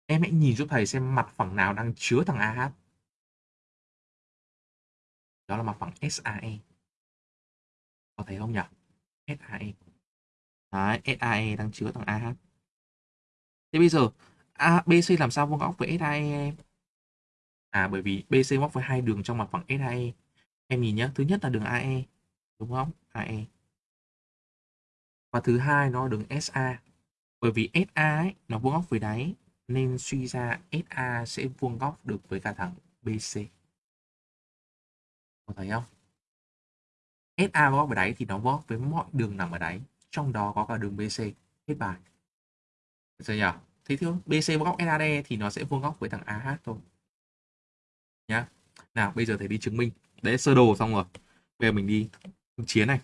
A: em hãy nhìn giúp thầy xem mặt phẳng nào đang chứa thằng AH đó là mặt phẳng SAE có thấy không nhỉ SAE Đấy, SAE đang chứa thằng AH thế bây giờ ABC BC làm sao vuông góc với SAE em à bởi vì BC vuông góc với hai đường trong mặt phẳng SAE em nhìn nhé thứ nhất là đường AE đúng không? AE và thứ hai nó đường SA bởi vì SA ấy, nó vuông góc với đáy nên suy ra SA sẽ vuông góc được với cả thẳng BC có thấy không? SA vuông góc với đáy thì nó vuông góc với mọi đường nằm ở đáy, trong đó có cả đường BC hết bài. Được chưa nhỉ? Thế thì BC vuông góc SAD thì nó sẽ vuông góc với thằng AH thôi. Nhá. Nào, bây giờ thầy đi chứng minh. Đấy, sơ đồ xong rồi. Bây giờ mình đi chiến này.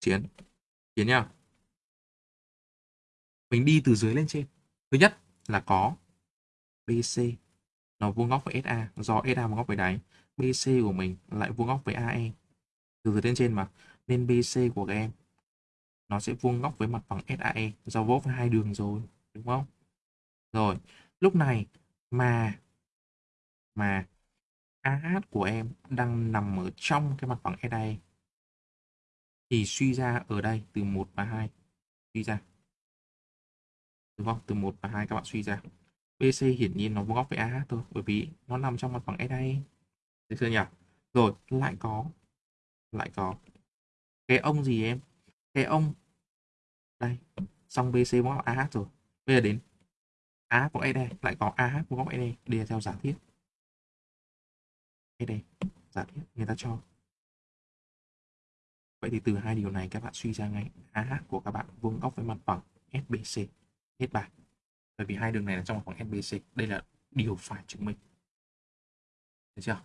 A: Chiến. Chiến nhá. Mình đi từ dưới lên trên. Thứ nhất là có BC nó vuông góc với SA do SA vuông góc với đáy. BC của mình lại vuông góc với AE từ từ lên trên mà, nên BC của các em, nó sẽ vuông góc với mặt phẳng SAE do vỗ với hai đường rồi, đúng không? Rồi, lúc này mà mà AH của em đang nằm ở trong cái mặt phẳng SAE thì suy ra ở đây từ 1 và 2 suy ra. Đúng không? Từ 1 và 2 các bạn suy ra. BC hiển nhiên nó vuông góc với AH thôi, bởi vì nó nằm trong mặt phẳng SAE được chưa nhỉ rồi lại có lại có cái ông gì em cái ông đây xong BC vuông góc AH rồi bây giờ đến AH của AD, lại có AH của góc AD. Đi theo giả thiết AD, giả thiết người ta cho Vậy thì từ hai điều này các bạn suy ra ngay AH của các bạn vuông góc với mặt phẳng SBC. Hết bài. Bởi vì hai đường này là trong mặt phẳng SBC. Đây là điều phải chứng minh. Được chưa?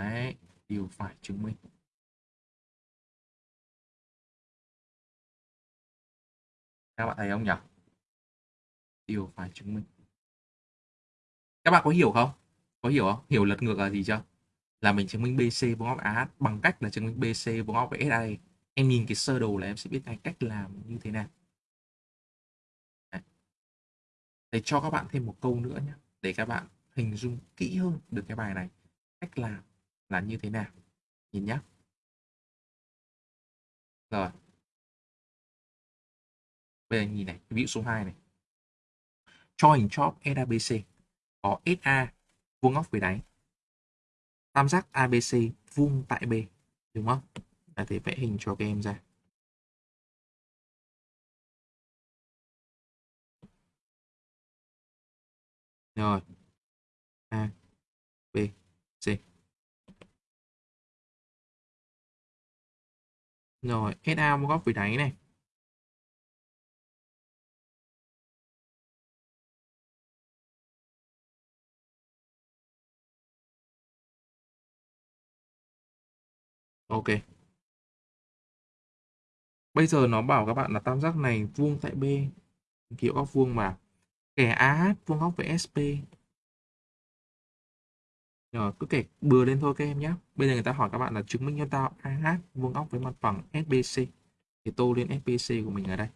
A: Đấy, điều phải chứng minh. Các bạn thấy không nhỉ? Điều phải chứng minh. Các bạn có hiểu không? Có hiểu không? Hiểu lật ngược là gì chưa? Là mình chứng minh BC vuông góc AH bằng cách là chứng minh BC vuông góc với SA. Em nhìn cái sơ đồ là em sẽ biết ngay cách làm như thế nào. Đấy. Để cho các bạn thêm một câu nữa nhé. Để các bạn hình dung kỹ hơn được cái bài này. Cách làm là như thế nào. Nhìn nhé. Rồi. Bây giờ nhìn này, ví dụ số 2 này. Cho hình chóp SABC có SA vuông góc với đáy. Tam giác ABC vuông tại B, đúng không? Là thể vẽ hình cho các em ra. Rồi. A, B, Rồi, SA vuông góc với đáy này. Ok. Bây giờ nó bảo các bạn là tam giác này vuông tại B. Kiểu góc vuông mà. Kẻ AH vuông góc với SP. Rồi, cứ kể bừa lên thôi các em nhé. Bây giờ người ta hỏi các bạn là chứng minh cho tao AH vuông góc với mặt phẳng SBC. Thì tô lên SBC của mình ở đây.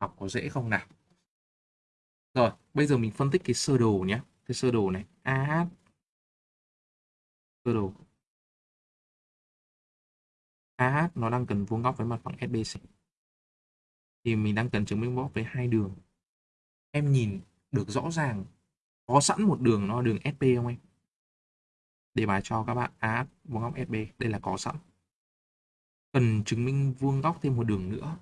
A: Học có dễ không nào? Rồi, bây giờ mình phân tích cái sơ đồ nhé. Cái sơ đồ này. AH sơ đồ AH nó đang cần vuông góc với mặt phẳng SBC thì mình đang cần chứng minh vuông góc với hai đường em nhìn được rõ ràng có sẵn một đường nó đường SP không em đề bài cho các bạn. AH vuông góc SB đây là có sẵn. Cần chứng minh vuông góc thêm một đường nữa.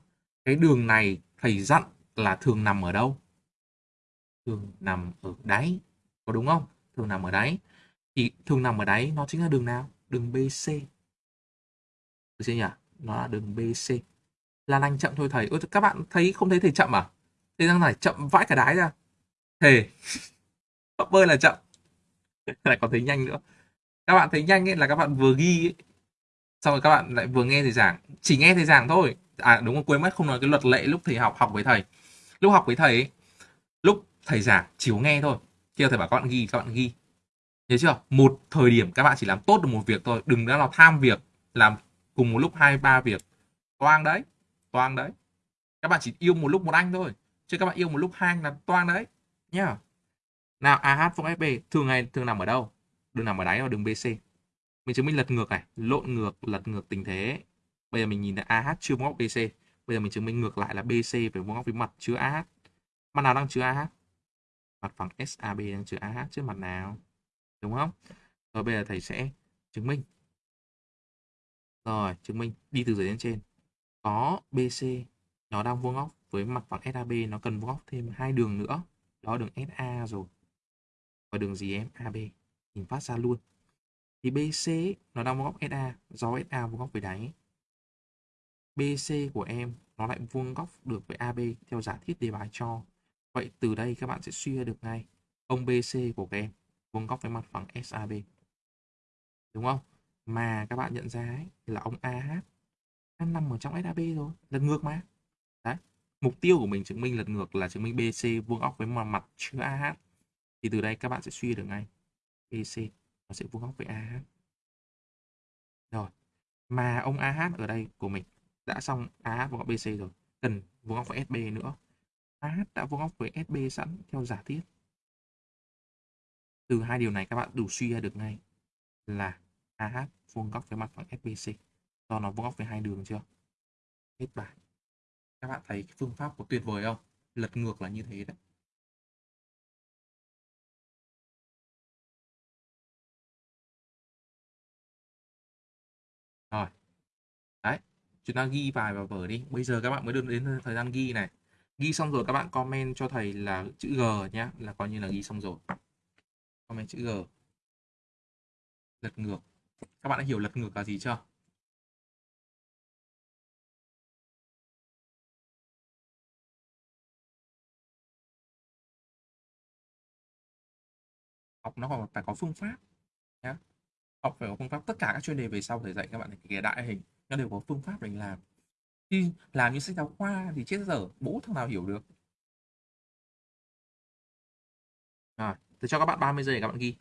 A: Cái đường này thầy dặn là thường nằm ở đâu? Thường nằm ở đáy có đúng không? Thường nằm ở đáy. Thì thường nằm ở đáy nó chính là đường nào? Đường BC được chưa nhỉ? Nó là đường BC là anh chậm thôi thầy. Ôi, các bạn thấy không thấy thầy chậm à? Thầy đang này chậm vãi cả đáy ra thề học bơi là chậm lại còn thấy nhanh nữa các bạn thấy nhanh ấy là các bạn vừa ghi ấy. xong rồi các bạn lại vừa nghe thầy giảng chỉ nghe thầy giảng thôi à đúng rồi quên mất không nói cái luật lệ lúc thầy học học với thầy lúc học với thầy ấy, lúc thầy giảng chỉ có nghe thôi khi thầy bảo các bạn ghi các bạn ghi Nhớ chưa? Một thời điểm các bạn chỉ làm tốt được một việc thôi. Đừng đã là tham việc. Làm cùng một lúc hai ba việc. Toang đấy. Toang đấy. Các bạn chỉ yêu một lúc một anh thôi. Chứ các bạn yêu một lúc hai anh là toang đấy. Nhá. Nào AH vuông FB thường ngày thường nằm ở đâu? Đường nằm ở đáy và đường BC. Mình chứng minh lật ngược này. Lộn ngược, lật ngược tình thế. Bây giờ mình nhìn thấy AH chưa vuông góc BC. Bây giờ mình chứng minh ngược lại là BC phải vuông góc với mặt chứa AH. Mặt nào đang chứa AH? Mặt phẳng SAB đang chứa AH chứ mặt nào? đúng không rồi bây giờ thầy sẽ chứng minh rồi chứng minh đi từ dưới lên trên có BC nó đang vuông góc với mặt phẳng SAB nó cần vuông góc thêm hai đường nữa đó đường SA rồi. Và đường gì em? AB nhìn phát ra luôn. Thì BC nó đang vuông góc SA do SA vuông góc với đáy. BC của em nó lại vuông góc được với AB theo giả thiết đề bài cho. Vậy từ đây các bạn sẽ suy ra được ngay. Ông BC của các em vuông góc với mặt phẳng SAB. Đúng không? Mà các bạn nhận ra ấy, là ông AH đang nằm ở trong SAB rồi, lần ngược mà. Mục tiêu của mình chứng minh lật ngược là chứng minh BC vuông góc với mặt mặt chứa AH. Thì từ đây các bạn sẽ suy được ngay. BC nó sẽ vuông góc với AH. Rồi. Mà ông AH ở đây của mình đã xong AH vuông góc BC rồi. Cần vuông góc với SB nữa. AH đã vuông góc với SB sẵn theo giả thiết từ hai điều này các bạn đủ suy ra được ngay là AH vuông góc với mặt phẳng SBC. Do nó vuông góc với hai đường chưa? Hết bài. Các bạn thấy cái phương pháp có tuyệt vời không? Lật ngược là như thế đấy. Rồi. Đấy. Chúng ta ghi bài vào vở đi. Bây giờ các bạn mới được đến thời gian ghi này. Ghi xong rồi các bạn comment cho thầy là chữ G nhé. Là coi như là ghi xong rồi. comment chữ G lật ngược các bạn đã hiểu lật ngược là gì chưa học nó còn phải có phương pháp nhá. Học phải có phương pháp, tất cả các chuyên đề về sau thầy dạy các bạn kể đại hình nó đều có phương pháp để làm. Khi làm như sách giáo khoa thì chết dở, bố thằng nào hiểu được? Rồi, tôi cho các bạn 30 giây để các bạn ghi.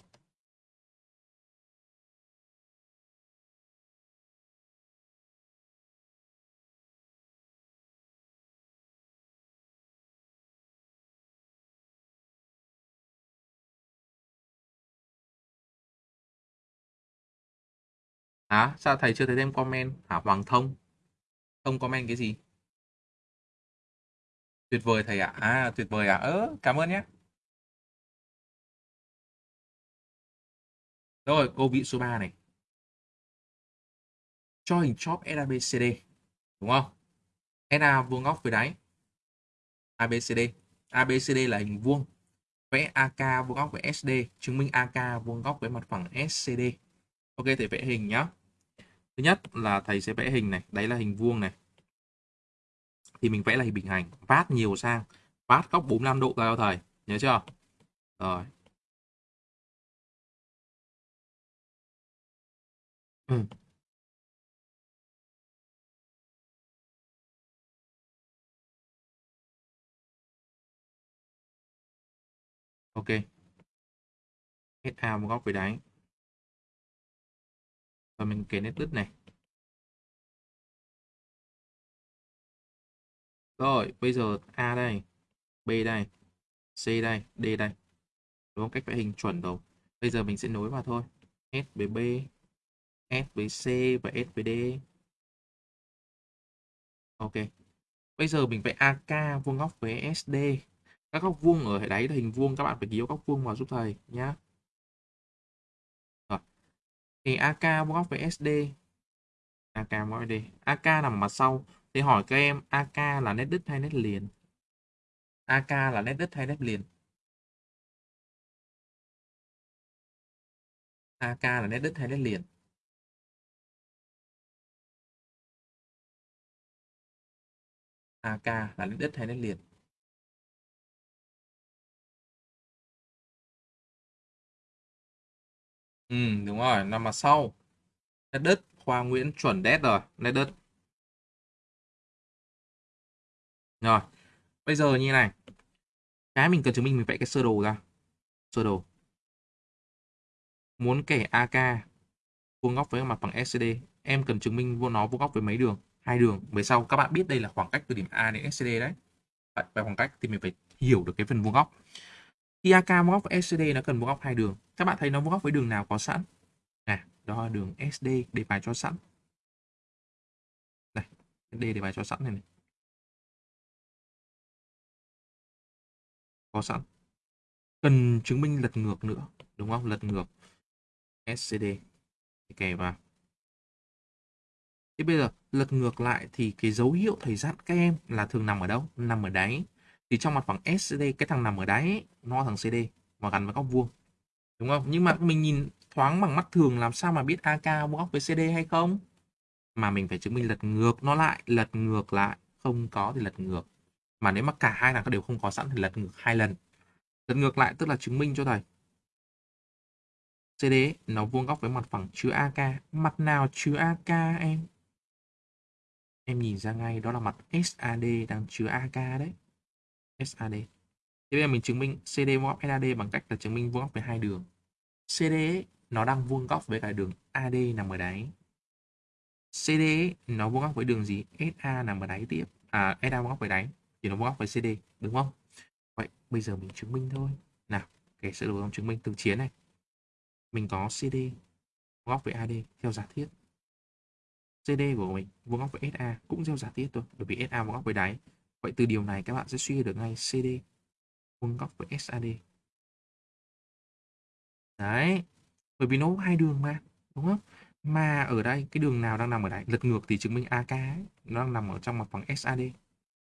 A: Hả? Sao thầy chưa thấy thêm comment? Hả Hoàng Thông? Không comment cái gì? Tuyệt vời thầy ạ. À, tuyệt vời ạ. À? Ơ, cảm ơn nhé. Rồi, câu vị số 3 này. Cho hình chóp abcd Đúng không? NA vuông góc với đáy. ABCD. ABCD là hình vuông. Vẽ AK vuông góc với SD. Chứng minh AK vuông góc với mặt phẳng SCD. Ok, thầy vẽ hình nhá. Thứ nhất là thầy sẽ vẽ hình này. Đấy là hình vuông này. Thì mình vẽ là hình bình hành. Vát nhiều sang. Vát góc 45 độ ra cho thầy. Nhớ chưa? Rồi. Ừ. Ok. hết một góc với đáy. Và mình kể nét đứt này. Rồi, bây giờ A đây, B đây, C đây, D đây. Đúng không? Cách vẽ hình chuẩn rồi. Bây giờ mình sẽ nối vào thôi. S với B, S với C và S với D. Ok. Bây giờ mình vẽ AK vuông góc với SD. Các góc vuông ở đáy là hình vuông các bạn phải ký góc vuông vào giúp thầy nhé. Thì AK bóp góc với SD. AK bóp góc với SD. AK nằm mặt sau. Thì hỏi các em AK là nét đứt hay nét liền? AK là nét đứt hay nét liền? AK là nét đứt hay nét liền? AK là nét đứt hay nét liền? Ừ, đúng rồi, nằm mặt sau. Nét đứt, Khoa Nguyễn chuẩn đét rồi, nét đứt. Rồi, bây giờ như này. Cái mình cần chứng minh mình vẽ cái sơ đồ ra. Sơ đồ. Muốn kẻ AK vuông góc với mặt bằng SCD, em cần chứng minh vuông nó vuông góc với mấy đường? Hai đường. Về sau các bạn biết đây là khoảng cách từ điểm A đến SCD đấy. Vậy về khoảng cách thì mình phải hiểu được cái phần vuông góc. Khi AK vuông góc với SCD nó cần vuông góc hai đường. Các bạn thấy nó vuông góc với đường nào có sẵn? Nè, đó là đường SD để bài cho sẵn. Đây, SD để bài cho sẵn này, này. có sẵn cần chứng minh lật ngược nữa đúng không lật ngược SCD kè vào thế bây giờ lật ngược lại thì cái dấu hiệu thầy dặn các em là thường nằm ở đâu nằm ở đáy thì trong mặt phẳng SCD cái thằng nằm ở đáy nó thằng CD mà gắn với góc vuông. Đúng không? Nhưng mà mình nhìn thoáng bằng mắt thường làm sao mà biết AK vuông góc với CD hay không? Mà mình phải chứng minh lật ngược nó lại, lật ngược lại. Không có thì lật ngược. Mà nếu mà cả hai thằng đều không có sẵn thì lật ngược hai lần. Lật ngược lại tức là chứng minh cho thầy. CD nó vuông góc với mặt phẳng chứa AK mặt nào chứa AK em? Em nhìn ra ngay, đó là mặt SAD đang chứa AK đấy. SAD thế bây giờ mình chứng minh CD vuông góc SAD bằng cách là chứng minh vuông góc với hai đường. CD nó đang vuông góc với cả đường AD nằm ở đáy. CD nó vuông góc với đường gì? SA nằm ở đáy tiếp. À SA vuông góc với đáy thì nó vuông góc với CD đúng không? Vậy bây giờ mình chứng minh thôi. Nào cái sơ đồ trong chứng minh từ chiến này. Mình có CD vuông góc với AD theo giả thiết. CD của mình vuông góc với SA cũng theo giả thiết thôi, bởi vì SA vuông góc với đáy vậy từ điều này các bạn sẽ suy được ngay CD vuông góc với SAD đấy bởi vì nó hai đường mà đúng không? Mà ở đây cái đường nào đang nằm ở đây? Lật ngược thì chứng minh AK ấy, nó đang nằm ở trong mặt phẳng SAD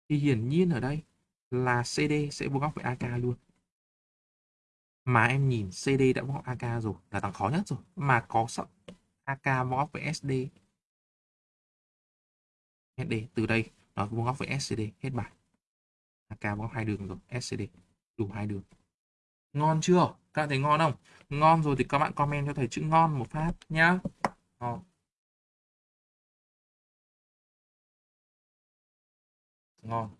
A: thì hiển nhiên ở đây là CD sẽ vuông góc với AK luôn. mà em nhìn CD đã vuông góc AK rồi là thằng khó nhất rồi mà có sợ AK vuông góc với SD SD từ đây nó vuông góc với SCD hết bài. AK vuông góc hai đường rồi SCD đủ hai đường. Ngon chưa? Các bạn thấy ngon không? Ngon rồi thì các bạn comment cho thầy chữ ngon một phát nhá. Ngon. Ngon.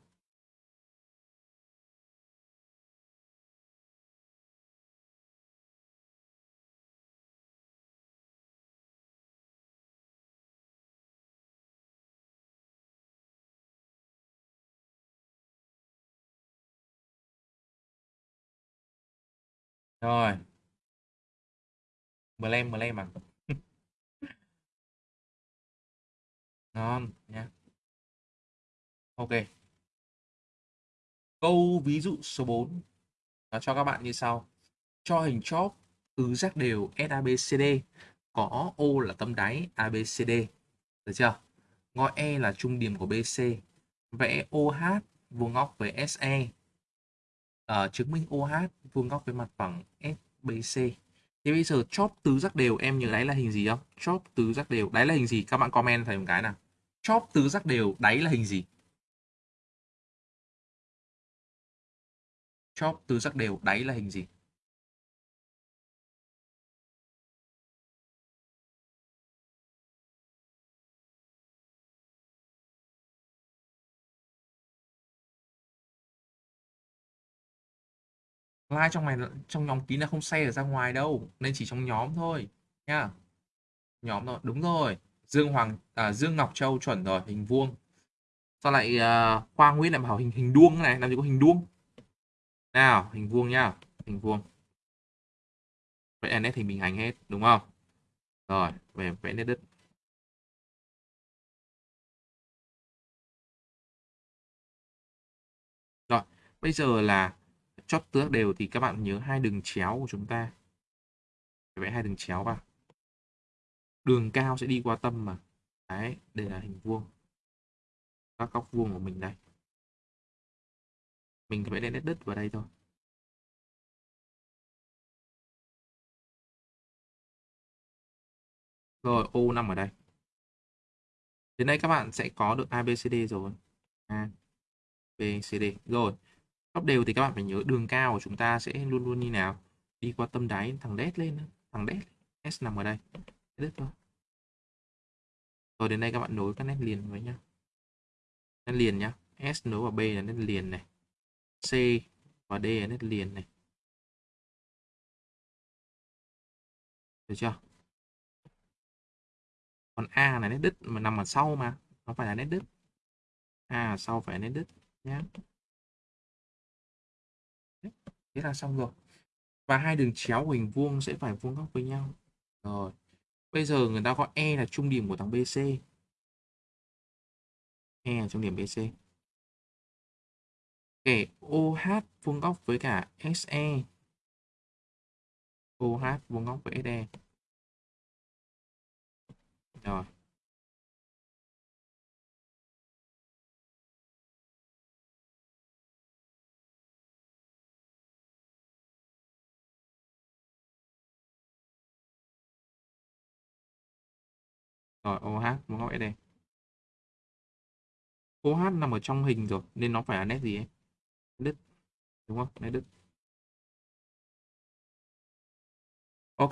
A: Rồi. Mờ lem mờ lem à ngon nha ok. Câu ví dụ số 4 nó cho các bạn như sau. Cho hình chóp tứ giác đều SABCD có O là tâm đáy ABCD được chưa? Ngõ E là trung điểm của BC vẽ OH vuông góc với SE uh, chứng minh OH vuông góc với mặt phẳng SBC Thì bây giờ chóp tứ giác đều em nhớ đáy là hình gì không? Chóp tứ giác đều, đáy là hình gì? Các bạn comment thầy một cái nào. Chóp tứ giác đều, đáy là hình gì? Chóp tứ giác đều, đáy là hình gì? Like trong này trong nhóm kín là không share được ra ngoài đâu nên chỉ trong nhóm thôi nha nhóm rồi đúng rồi. Dương Hoàng à, Dương Ngọc Châu chuẩn rồi hình vuông. Sao lại uh, Khoa Nguyễn lại bảo hình hình đuông này làm gì có hình đuông? Nào hình vuông nhá hình vuông. Vẽ nét hình bình hành hết đúng không? Rồi về vẽ nét đất. Rồi bây giờ là chót tước đều thì các bạn nhớ hai đường chéo của chúng ta. Vẽ hai đường chéo vào. Đường cao sẽ đi qua tâm mà. Đấy, đây là hình vuông. Các góc vuông của mình đây. Mình vẽ lên nét đất vào đây thôi. Rồi, ô nằm ở đây. Đến đây các bạn sẽ có được ABCD rồi. A, B C D. Rồi góc đều thì các bạn phải nhớ đường cao của chúng ta sẽ luôn luôn như nào. Đi qua tâm đáy thằng đét lên thằng đét. S nằm ở đây. Đứt thôi rồi đến đây các bạn nối các nét liền với nhau. Nét liền nhá. S nối vào B là nét liền này. C và D là nét liền này. Được chưa? Còn A là nét đứt mà nằm ở sau mà. Nó phải là nét đứt. A sau phải là nét đứt nhá thế là xong rồi. Và hai đường chéo của hình vuông sẽ phải vuông góc với nhau. Rồi, bây giờ người ta có E là trung điểm của thằng BC E là trung điểm BC kể OH vuông góc với cả SE OH vuông góc với SE rồi. Rồi OH vuông góc SD. OH nằm ở trong hình rồi, nên nó phải là nét gì ấy? Đứt. Đúng không? Nét đứt. Ok.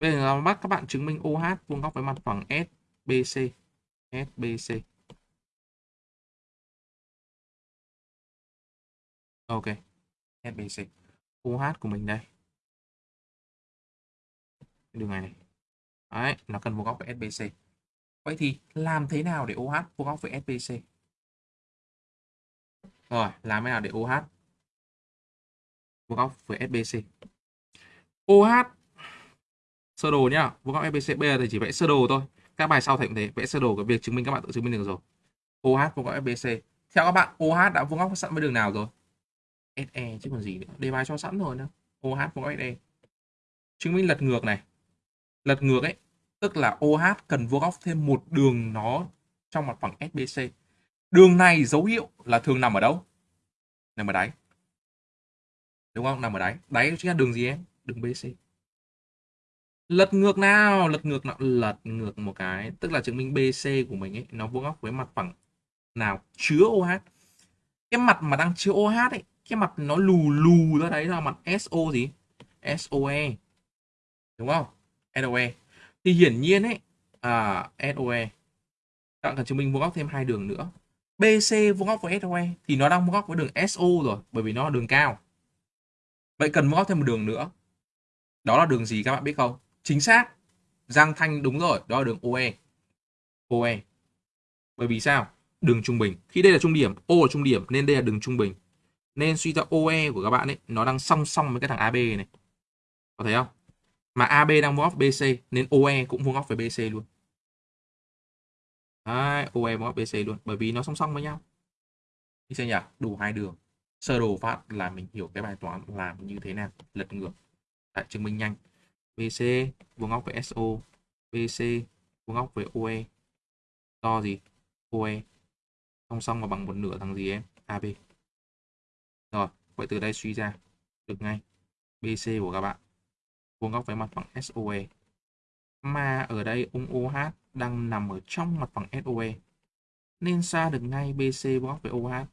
A: Bây giờ bắt các bạn chứng minh OH vuông góc với mặt phẳng SBC. SBC. Ok. SBC. OH của mình đây. Đường này này. Đấy, nó cần vuông góc với SBC. Vậy thì làm thế nào để OH vuông góc với SBC? Rồi, làm thế nào để OH vuông góc với SBC? OH sơ đồ nhá, vuông góc SBC bây giờ thì chỉ vẽ sơ đồ thôi. Các bài sau thầy cũng thế, vẽ sơ đồ cái việc chứng minh các bạn tự chứng minh được rồi. OH vuông góc SBC. Theo các bạn, OH đã vuông góc sẵn với đường nào rồi? SE chứ còn gì nữa. Đề bài cho sẵn rồi nữa. OH vuông góc SE. Chứng minh lật ngược này lật ngược ấy, tức là OH cần vuông góc thêm một đường nó trong mặt phẳng SBC đường này dấu hiệu là thường nằm ở đâu? Nằm ở đáy. Đúng không? Nằm ở đáy. Đáy chính là đường gì em? Đường BC lật ngược nào? Lật ngược nào? Lật ngược một cái, tức là chứng minh BC của mình ấy, nó vuông góc với mặt phẳng nào? Chứa OH cái mặt mà đang chứa OH ấy, cái mặt nó lù lù ra đấy là mặt SO gì? SOE đúng không? SOE thì hiển nhiên ấy à, SOE các bạn cần chứng minh vuông góc thêm hai đường nữa. BC vuông góc với SOE thì nó đang vuông góc với đường SO rồi bởi vì nó là đường cao. Vậy cần vuông góc thêm một đường nữa. Đó là đường gì các bạn biết không? Chính xác Giang Thanh đúng rồi đó là đường OE OE bởi vì sao? Đường trung bình. Khi đây là trung điểm O là trung điểm nên đây là đường trung bình. Nên suy ra OE của các bạn ấy nó đang song song với cái thằng AB này. Có thấy không? Mà AB đang vuông góc BC nên OE cũng vuông góc với BC luôn. Đấy, OE vuông góc BC luôn bởi vì nó song song với nhau. Đi xem nhỉ đủ hai đường. Sơ đồ phát là mình hiểu cái bài toán làm như thế nào. Lật ngược. Đấy, chứng minh nhanh. BC vuông góc với SO BC vuông góc với OE do gì? OE song song và bằng một nửa thằng gì em? AB rồi vậy từ đây suy ra. Được ngay. BC của các bạn vuông góc với mặt phẳng SOE mà ở đây ông OH đang nằm ở trong mặt phẳng SOE nên xa được ngay BC vuông góc với OH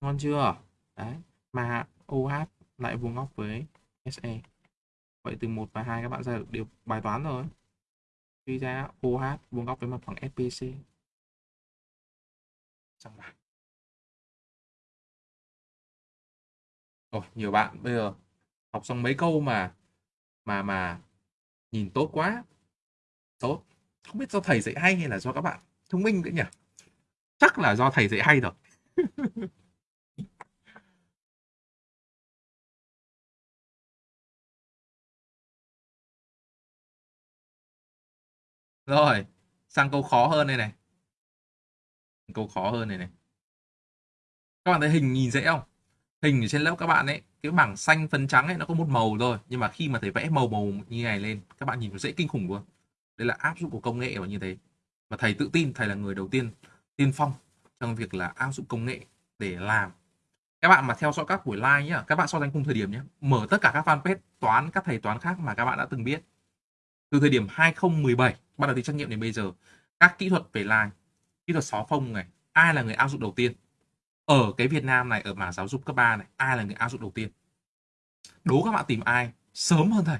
A: ngon chưa? Đấy mà OH lại vuông góc với SE vậy từ 1 và 2 các bạn ra được điều bài toán rồi. Suy ra OH vuông góc với mặt phẳng SPC xong bài Ôi, nhiều bạn bây giờ học xong mấy câu mà mà mà nhìn tốt quá. Tốt. Không biết do thầy dạy hay hay là do các bạn thông minh nữa nhỉ? Chắc là do thầy dạy hay rồi. Rồi, sang câu khó hơn đây này. Câu khó hơn này này. Các bạn thấy hình nhìn dễ không? Hình ở trên lớp các bạn ấy, cái bảng xanh phấn trắng ấy, nó có một màu thôi. Nhưng mà khi mà thầy vẽ màu màu như này lên, các bạn nhìn nó dễ kinh khủng luôn. Đây là áp dụng của công nghệ và như thế. Và thầy tự tin, thầy là người đầu tiên tiên phong trong việc là áp dụng công nghệ để làm. Các bạn mà theo dõi các buổi live nhá, các bạn so sánh cùng thời điểm nhé mở tất cả các fanpage, toán, các thầy toán khác mà các bạn đã từng biết. Từ thời điểm 2017 bắt đầu đi trắc nghiệm đến bây giờ, các kỹ thuật về live, kỹ thuật xóa phông này, ai là người áp dụng đầu tiên? Ở cái Việt Nam này, ở mảng giáo dục cấp 3 này, ai là người áp dụng đầu tiên? Đố các bạn tìm ai sớm hơn thầy.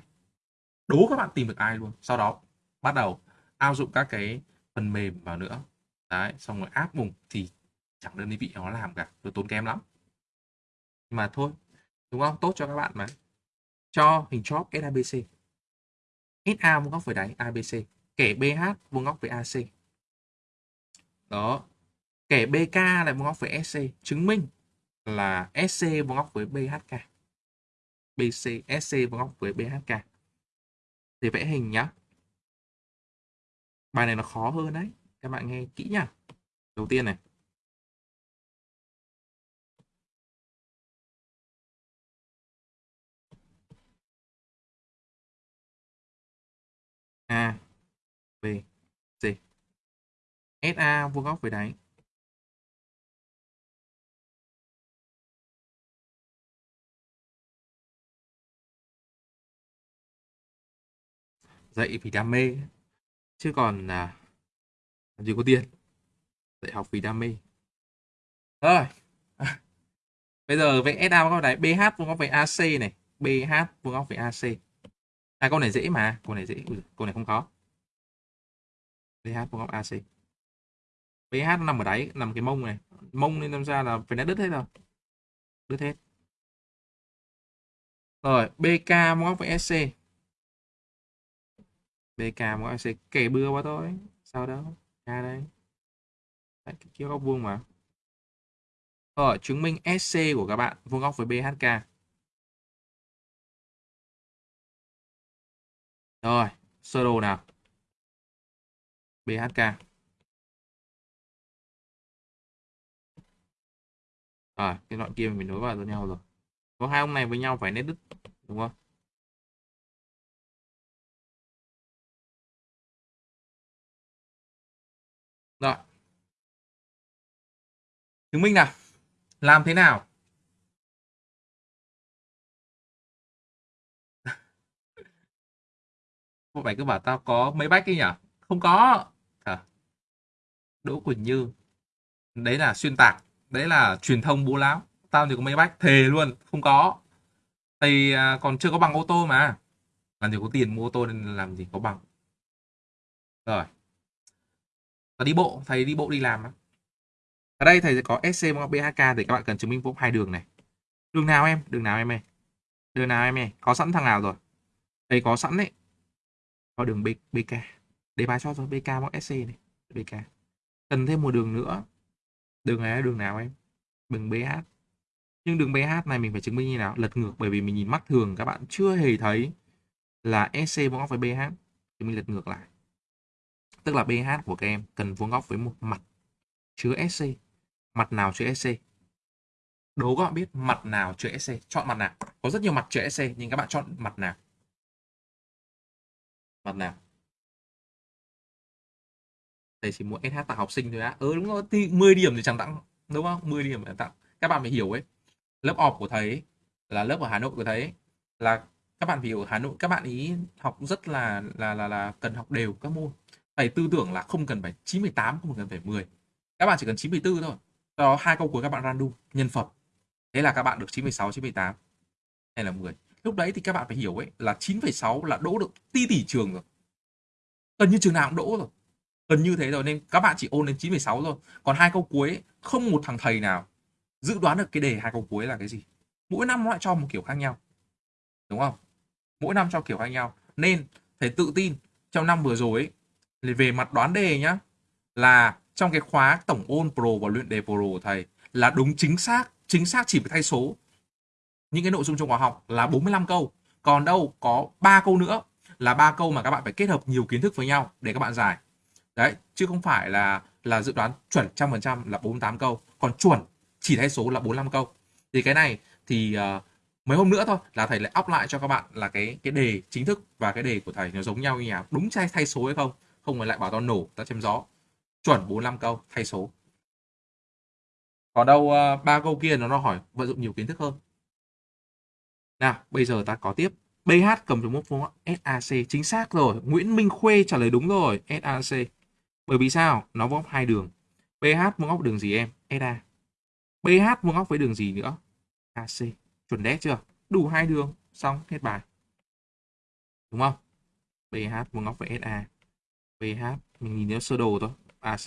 A: Đố các bạn tìm được ai luôn. Sau đó, bắt đầu áp dụng các cái phần mềm vào nữa. Đấy, xong rồi áp dụng thì chẳng đơn vị nó làm cả, nó tốn kém lắm. Mà thôi, đúng không? Tốt cho các bạn mà. Cho hình chóp SABC SA vuông góc với đáy ABC kẻ BH vuông góc với AC đó kẻ BK lại vuông góc với SC chứng minh là SC vuông góc với BHK BC SC vuông góc với BHK thì vẽ hình nhá. Bài này nó khó hơn đấy, các bạn nghe kỹ nhá. Đầu tiên này. A, B, C. SA vuông góc với đáy. Dạy vì đam mê. Chứ còn à, làm gì có tiền dạy học vì đam mê. Rồi. Bây giờ vẽ SA vuông góc đáy BH vuông góc với AC này BH vuông góc với AC à câu này dễ mà câu này dễ Ui, câu này không khó. BH vuông góc AC BH nó nằm ở đáy nằm cái mông này. Mông nên làm ra là phải đã đứt hết rồi. Đứt hết. Rồi BK vuông góc với SC BK vuông góc sẽ kể bừa qua thôi sao đó ra đây Đấy, kia góc vuông mà rồi chứng minh SC của các bạn vuông góc với BHK Rồi, sơ đồ nào. BHK. Rồi, cái đoạn kia mình nối vào với nhau rồi. Có hai ông này với nhau phải nét đứt, đúng không? chứng minh nào. Làm thế nào? Cô phải cứ bảo tao có mấy bách ấy nhỉ? Không có. À. đỗ quỳnh như. Đấy là xuyên tạc. Đấy là truyền thông bố láo. Tao thì có mấy bách. Thề luôn. Không có. Thì à, còn chưa có bằng ô tô mà. Làm gì có tiền mua ô tô nên làm gì có bằng. Rồi. Tao đi bộ. Thầy đi bộ đi làm á. Ở đây thầy sẽ có SC bằng BHK thì các bạn cần chứng minh vuông hai đường này. Đường nào em? Đường nào em ơi? Đường nào em ơi? Có sẵn thằng nào rồi? Thầy có sẵn đấy. Có đường B, BK. Để bài cho rồi BK bằng SC này. BK. Cần thêm một đường nữa. Đường này là đường nào em? Đường BH. Nhưng đường BH này mình phải chứng minh như nào? Lật ngược bởi vì mình nhìn mắt thường các bạn chưa hề thấy là SC vuông góc với BH thì mình lật ngược lại. Tức là BH của các em cần vuông góc với một mặt chứa SC. Mặt nào chữ SC? Đố các bạn biết mặt nào chữ SC. Chọn mặt nào. Có rất nhiều mặt chữ SC nhưng các bạn chọn mặt nào? Mặt nào? Thầy chỉ muốn SH tặng học sinh thôi á. Ừ đúng rồi, thì 10 điểm thì chẳng tặng. Đúng không? 10 điểm là tặng. Các bạn phải hiểu ấy. Lớp off của thầy ấy, là lớp ở Hà Nội của thầy ấy, là các bạn phải hiểu Hà Nội các bạn ý học rất là là là là cần học đều các môn. Thầy tư tưởng là không cần phải 98, không cần phải 10. Các bạn chỉ cần 94 thôi. Sau đó hai câu cuối các bạn random nhân phẩm. Thế là các bạn được 96, 98 hay là 10. Lúc đấy thì các bạn phải hiểu ấy là 9,6 là đỗ được ti tỷ trường rồi. Gần như trường nào cũng đỗ rồi. Gần như thế rồi nên các bạn chỉ ôn đến 9,6 rồi Còn hai câu cuối ấy, không một thằng thầy nào dự đoán được cái đề hai câu cuối là cái gì. Mỗi năm nó lại cho một kiểu khác nhau. Đúng không? Mỗi năm cho kiểu khác nhau. Nên thầy tự tin trong năm vừa rồi ấy, về mặt đoán đề nhá là trong cái khóa tổng ôn pro và luyện đề pro của thầy là đúng chính xác chính xác chỉ phải thay số. Những cái nội dung trong khóa học là 45 câu. Còn đâu có ba câu nữa là ba câu mà các bạn phải kết hợp nhiều kiến thức với nhau để các bạn giải. Đấy chứ không phải là là dự đoán chuẩn trăm phần trăm là 48 câu. Còn chuẩn chỉ thay số là 45 câu. Thì cái này thì uh, mấy hôm nữa thôi là thầy lại up lại cho các bạn là cái cái đề chính thức và cái đề của thầy nó giống nhau như nào đúng thay thay số hay không? Không phải lại bảo tao nổ tao chém gió chuẩn 45 câu, thay số. Còn đâu ờ, ba câu kia nó nó hỏi vận dụng nhiều kiến thức hơn. Nào, bây giờ ta có tiếp. BH cầm dấu mốc vuông SAC chính xác rồi, Nguyễn Minh Khuê trả lời đúng rồi SAC bởi vì sao? Nó vuông góc hai đường. BH vuông góc đường gì em? SA BH vuông góc với đường gì nữa? AC chuẩn đét chưa? Đủ hai đường, xong, hết bài. Đúng không? BH vuông góc với SA BH mình nhìn nếu sơ đồ thôi. AC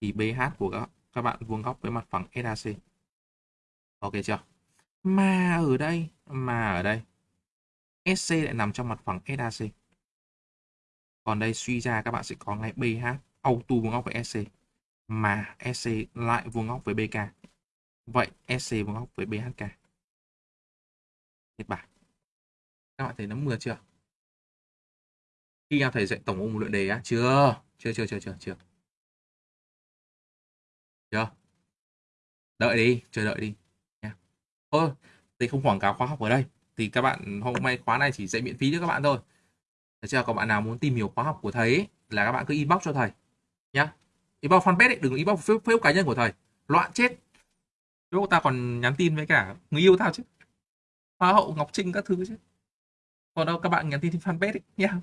A: thì BH của các, các bạn vuông góc với mặt phẳng SAC. Ok chưa? Mà ở đây, mà ở đây SC lại nằm trong mặt phẳng SAC. Còn đây suy ra các bạn sẽ có ngay BH auto vuông góc với SC mà SC lại vuông góc với BK. Vậy SC vuông góc với BHK. Hết bài. Các bạn thấy nó mưa chưa? Khi nào thầy dạy tổng ôn luyện đề á? Chưa. Chưa chưa chưa chưa chưa chưa đợi đi chờ đợi đi nha thôi thì không quảng cáo khóa học ở đây thì các bạn hôm nay khóa này chỉ dạy miễn phí cho các bạn thôi Thế chưa? Còn bạn nào muốn tìm hiểu khóa học của thầy ấy, là các bạn cứ inbox cho thầy nhá. Inbox fanpage ấy, đừng inbox Facebook, Facebook cá nhân của thầy. Loạn chết. Chỗ ta còn nhắn tin với cả người yêu tao chứ. Hoa hậu Ngọc Trinh các thứ chứ. Còn đâu các bạn nhắn tin trên fanpage ấy nhá.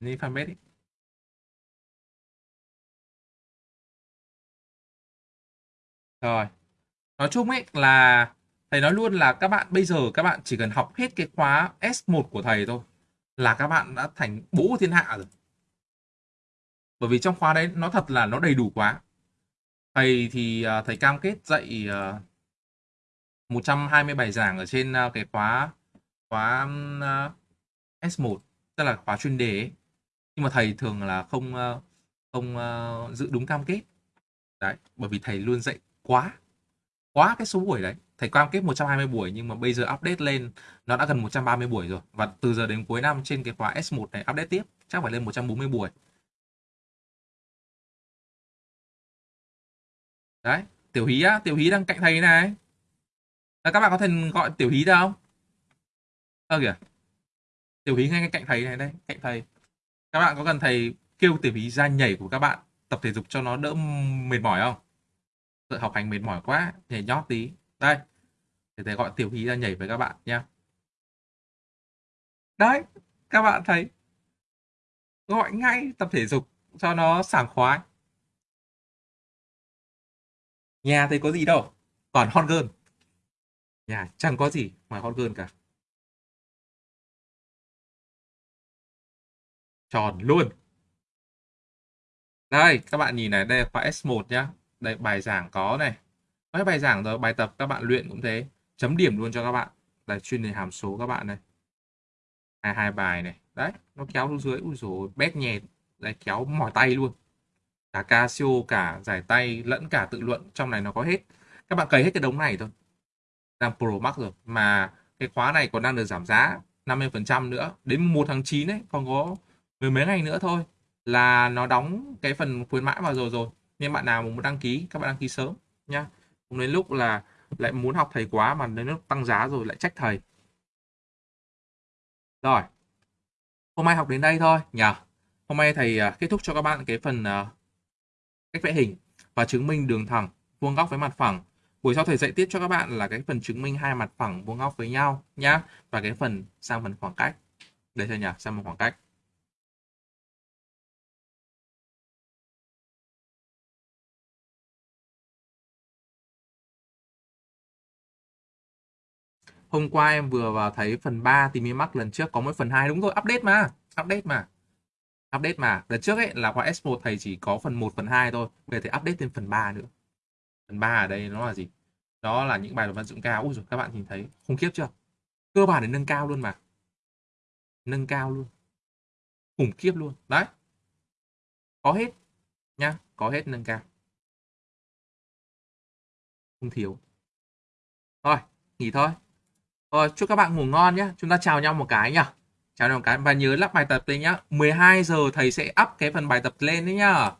A: Đi fanpage ấy. Rồi. Nói chung ấy là thầy nói luôn là các bạn bây giờ các bạn chỉ cần học hết cái khóa S1 của thầy thôi là các bạn đã thành bố thiên hạ rồi. Bởi vì trong khóa đấy nó thật là nó đầy đủ quá. Thầy thì à, thầy cam kết dạy à, 120 bài giảng ở trên à, cái khóa khóa S1 tức là khóa chuyên đề ấy. Nhưng mà thầy thường là không không giữ đúng cam kết. Đấy, bởi vì thầy luôn dạy quá quá cái số buổi đấy. Thầy cam kết 120 buổi nhưng mà bây giờ update lên nó đã gần 130 buổi rồi. Và từ giờ đến cuối năm trên cái khóa S1 này update tiếp chắc phải lên 140 buổi. Đấy tiểu hí á tiểu hí đang cạnh thầy này. À, các bạn có thể gọi tiểu hí đâu không? Ơ kìa. Tiểu hí ngay cạnh thầy này đây cạnh thầy. Các bạn có cần thầy kêu tiểu hí ra nhảy của các bạn tập thể dục cho nó đỡ mệt mỏi không? Học hành mệt mỏi quá, nhảy nhót tí. Đây, để thầy gọi tiểu hí ra nhảy với các bạn nha. đấy các bạn thấy gọi ngay tập thể dục cho nó sảng khoái. Nhà thấy có gì đâu còn hot girl. Nhà chẳng có gì ngoài hot girl cả. Tròn luôn. Đây các bạn nhìn này đây là khóa S1 nhá đây, bài giảng có này. Mấy bài giảng rồi, bài tập các bạn luyện cũng thế. Chấm điểm luôn cho các bạn. Là chuyên đề hàm số các bạn này. Hai hai bài này. Đấy, nó kéo xuống dưới. Ui rồi bét nhẹ lại kéo mỏi tay luôn. Cả Casio, cả giải tay, lẫn cả tự luận. Trong này nó có hết. Các bạn cày hết cái đống này thôi. Đang Pro Max rồi. Mà cái khóa này còn đang được giảm giá 50% nữa. Đến 1 tháng 9 ấy, còn có mười mấy ngày nữa thôi là nó đóng cái phần khuyến mãi vào rồi rồi nên bạn nào muốn đăng ký, các bạn đăng ký sớm nha không đến lúc là lại muốn học thầy quá mà đến lúc tăng giá rồi lại trách thầy. Rồi. Hôm nay học đến đây thôi nhỉ hôm nay thầy à, kết thúc cho các bạn cái phần à, cách vẽ hình và chứng minh đường thẳng, vuông góc với mặt phẳng. Buổi sau thầy dạy tiếp cho các bạn là cái phần chứng minh hai mặt phẳng, vuông góc với nhau, nhá, và cái phần sang phần khoảng cách. Đây chưa nhỉ sang phần khoảng cách. Hôm qua em vừa vào thấy phần 3 tìm mi mắc lần trước có mỗi phần 2 đúng rồi, update mà, update mà. Update mà. Lần trước ấy là khóa S1 thầy chỉ có phần 1 phần 2 thôi, bây giờ thầy update thêm phần 3 nữa. Phần 3 ở đây nó là gì? Đó là những bài luận văn dụng cao. Úi rồi các bạn nhìn thấy khủng khiếp chưa? Cơ bản để nâng cao luôn mà. Nâng cao luôn. Khủng khiếp luôn. Đấy. Có hết nhá, có hết nâng cao. Không thiếu. Thôi, nghỉ thôi. Rồi, chúc các bạn ngủ ngon nhé. Chúng ta chào nhau một cái nhá. Chào nhau một cái và nhớ lắp bài tập lên nhá. 12 giờ thầy sẽ up cái phần bài tập lên đấy nhá.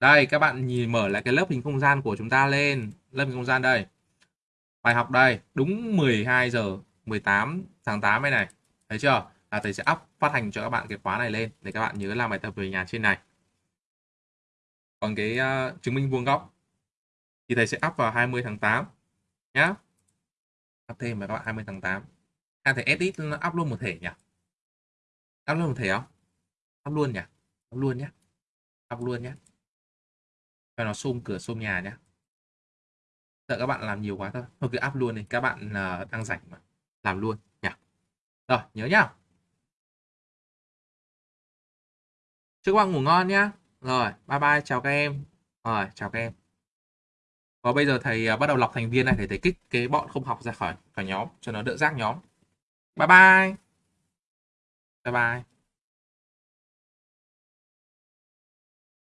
A: Đây, các bạn nhìn mở lại cái lớp hình không gian của chúng ta lên. Lớp hình không gian đây. Bài học đây, đúng 12 giờ 18 tháng 8 này này. Thấy chưa? Là thầy sẽ up phát hành cho các bạn cái khóa này lên để các bạn nhớ làm bài tập về nhà trên này. Còn cái uh, chứng minh vuông góc thì thầy sẽ up vào 20 tháng 8 nhá thêm mà các bạn 20 tháng 8 à thể edit nó up luôn một thể nhỉ? Up luôn một thể không? Up luôn nhỉ? Up luôn nhé. Up luôn nhé. Cho nó xôm cửa xôm nhà nhé. Sợ các bạn làm nhiều quá thôi. Thôi cứ up luôn đi các bạn ờ, uh, đang rảnh mà. Làm luôn nhỉ? Rồi nhớ nhá. Chúc các bạn ngủ ngon nhá. Rồi bye bye chào các em. Rồi chào các em và bây giờ thầy à, bắt đầu lọc thành viên này để thầy kích cái bọn không học ra khỏi khỏi nhóm, cho nó đỡ rác nhóm. Bye bye. Bye bye.